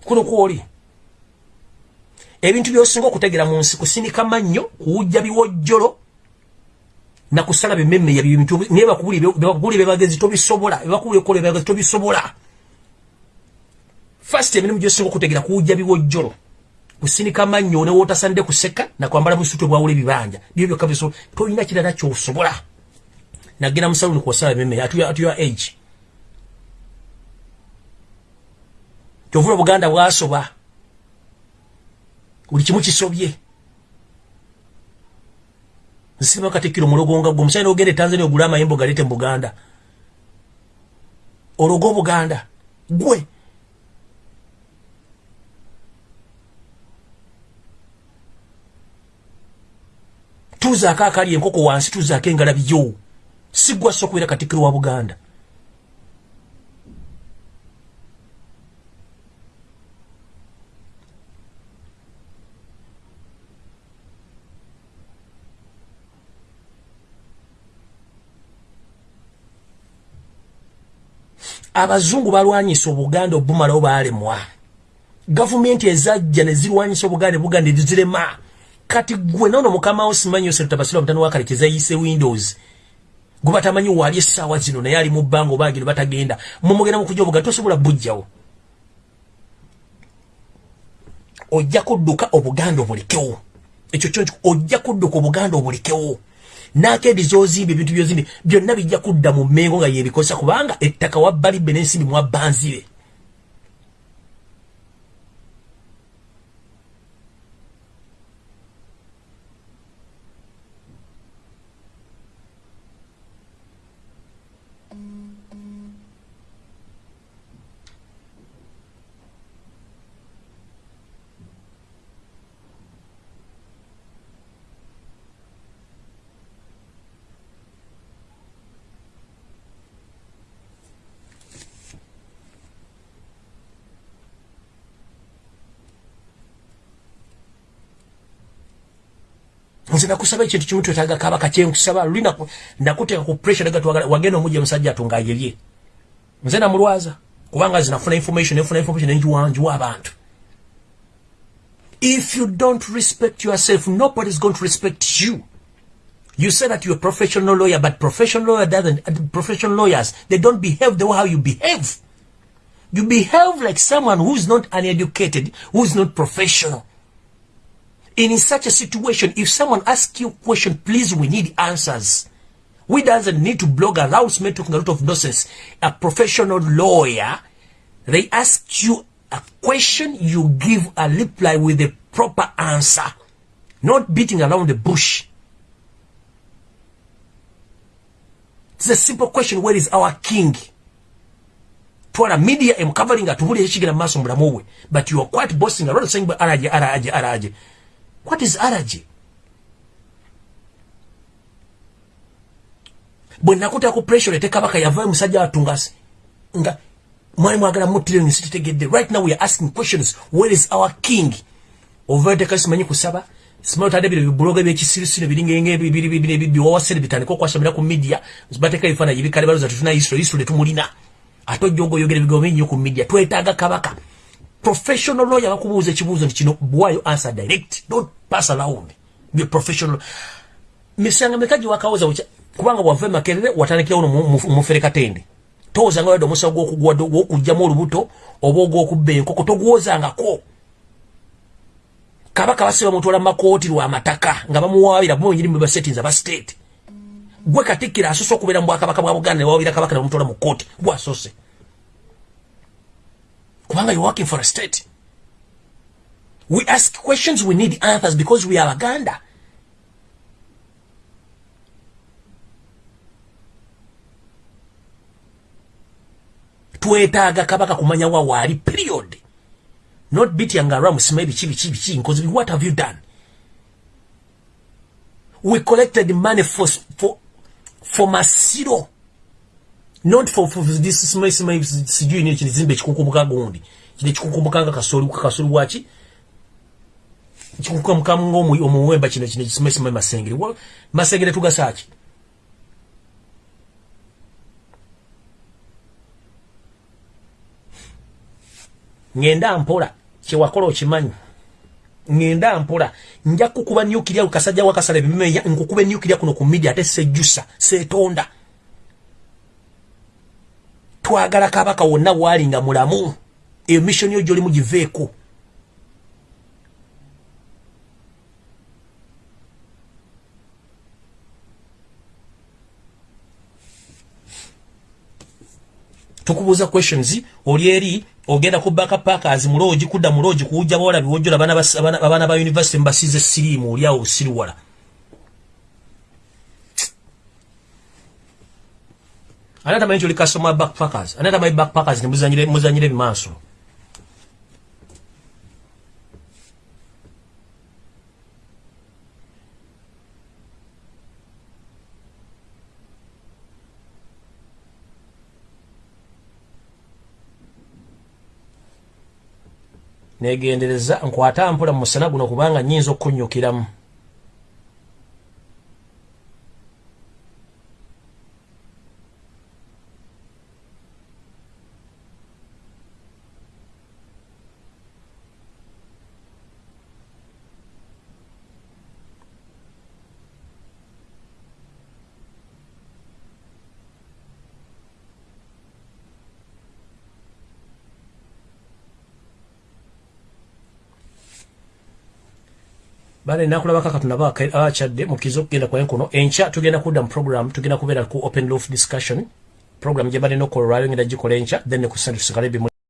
kuno kwoli? Ebintu byosinga okutegera mu nsi kusinika mannyo kuwujja biwojjolo nakusala bimemme ya bintu naye bakubuli bebagezi tobisobola. Bakubuli ekola bebagezi tobisobola. First emirimu gyosinga okutegera kuwujja biwojjolo. Kusinika mannyo ne wootasande kuseka nakwambala busutwe bwawula ebibanja. Byo byokka bisobola tolina kirala kyosobola. Nagenda musaluni kuwasala bimemme at your age kyovula obuganda bwasoba. Buli kimu kisobye. Nsiba katikiro mulogonga gwe omusajja n'ogenda e tanzania ogule amayembo galeete mu buganda. Ologa obuganda gwe. Tuzaako akali enkoko wansi tuzaako engalabiyo si gwa so okubeera katikiro wa buganda abazungu balwanyisa obuganda obumalawo baalemwa. Gavumenti ezajja ne zirwanyisa obuganda buganda ezirema. Kati gwe nono mukama wo simanyi yose tutabasira mutano wakale kyezayise windows. Gwe batamanyi waali essaawa zino naye ali mu bbanga obaagino batagenda mumugenda mukuja obuganda tosobola bujjawo ojja kudduka obuganda obulekewo ekyo kyo ojja kudduka obuganda obulekewo nakedi zozimba ebintu byozimbi byonna bijja kudda mu mmengo nga yebikosa kubanga ettaka wabbalibbe n'ensimbi mwabbanzire nze nakusaba ekintu kimu twetaaga kabaka kyenkusaba luli nakuteeka ku pressure twagala wagenda omujja musajja atunga ayerye nze namulwaza kubanga nze nafuna information nefuna information nenjiwanjiwa abantu. If you don't respect yourself nobody is going to respect you. You say that you're a professional lawyer but professional lawyer doesn't professional lawyers they don't behave the way how you behave. You behave like someone who's not uneducated who's not professional in such a situation, if someone asks you question, please, we need answers. We doesn't need to blog around me talking a lot of nonsense. A professional lawyer, they ask you a question, you give a reply with a proper answer. Not beating around the bush. It's a simple question, where is our king? twala media am covering atubuli ekigera maso mulamu but you are quite boasting around saying araje araje araje what is allergy bwe nakuta ku pressure ete kabaka yavayo musajja watungasi nga mwali mwagala muttire ni sitegedde right now we are asking questions. Where is our king? Ovaeteka simanyi kusaba? Simanyi otadde bino bibuloga byekisirisiro biringenge biwawasere bitandika okwasomera ku media. Bateka ebifaananyi bikale baloza tetuna history history tumulina. Ate ojja ogaoyogera ebigambo bingi nnyo ku media twetaaga kabaka professional lawyer bakubuuza ekibuuzo nti kino bwayo answer direct? Don't pass around. Be professional. Misanga meka giwakawoza kubanga bwava makerere watandikirawo mufere katende. Towozanga wadde omusawo gwokugwadde gwokugjamu olubuto oba ogwokubba enkoko togwozangako. Kabaka basiba mutwala mumakooti lwamataka nga bamuwabira bonyiri mu basettings aba state. Gwe katikkira asose okubeera mu bwakabaka bwa buganda newawabira kabaka nebamutwala mu kooti gwasose kubanga you're working for a state. We ask questions we need answers because we are baganda twetaaga kabaka kumanya wa waali period. Not beating around musima ebiki biki biki nkozi what have you done? We collected money for, for, for masiro not for, for this small small sijui ni chizimbe chikukumbuka gundi chile chikukumbuka nga kasori kasori wachi. Chikukumbuka ngomu omuwemba chino chine small small masengere. Masengere tugasachi ngenda mpola kyewakola okimanyi ngenda mpola nja kukuba nyukirya ukasajja wakasala ebimeya nkukube nyukirya kuno ku media ate sejjusa setonda twagala kabaka wonna waali nga mulamu. Eyo mission yo gyoli mugiveeko tukubuuza questions. Oli eri ogenda ku backup packers muloji kudda muloji kuja bola biwojola bana bana ba university mbasize sirimu oli awo siriwala anata manyi oli customer backpackers. Anata manyi backpackers ne muzanyire muzanyire bimanso negendereza nkwata mpula mu musana guno kubanga nyinza okunyukiramu bale nakulaba kaka tunaba abakyadde mukizo okugenda kwa enkono enkya tugenda kudda mu program tugenda kubeera ku open roof discussion. Program gye balina okukola olwalyo ngenda gikola enkya then ne ku sunday tusigale bimu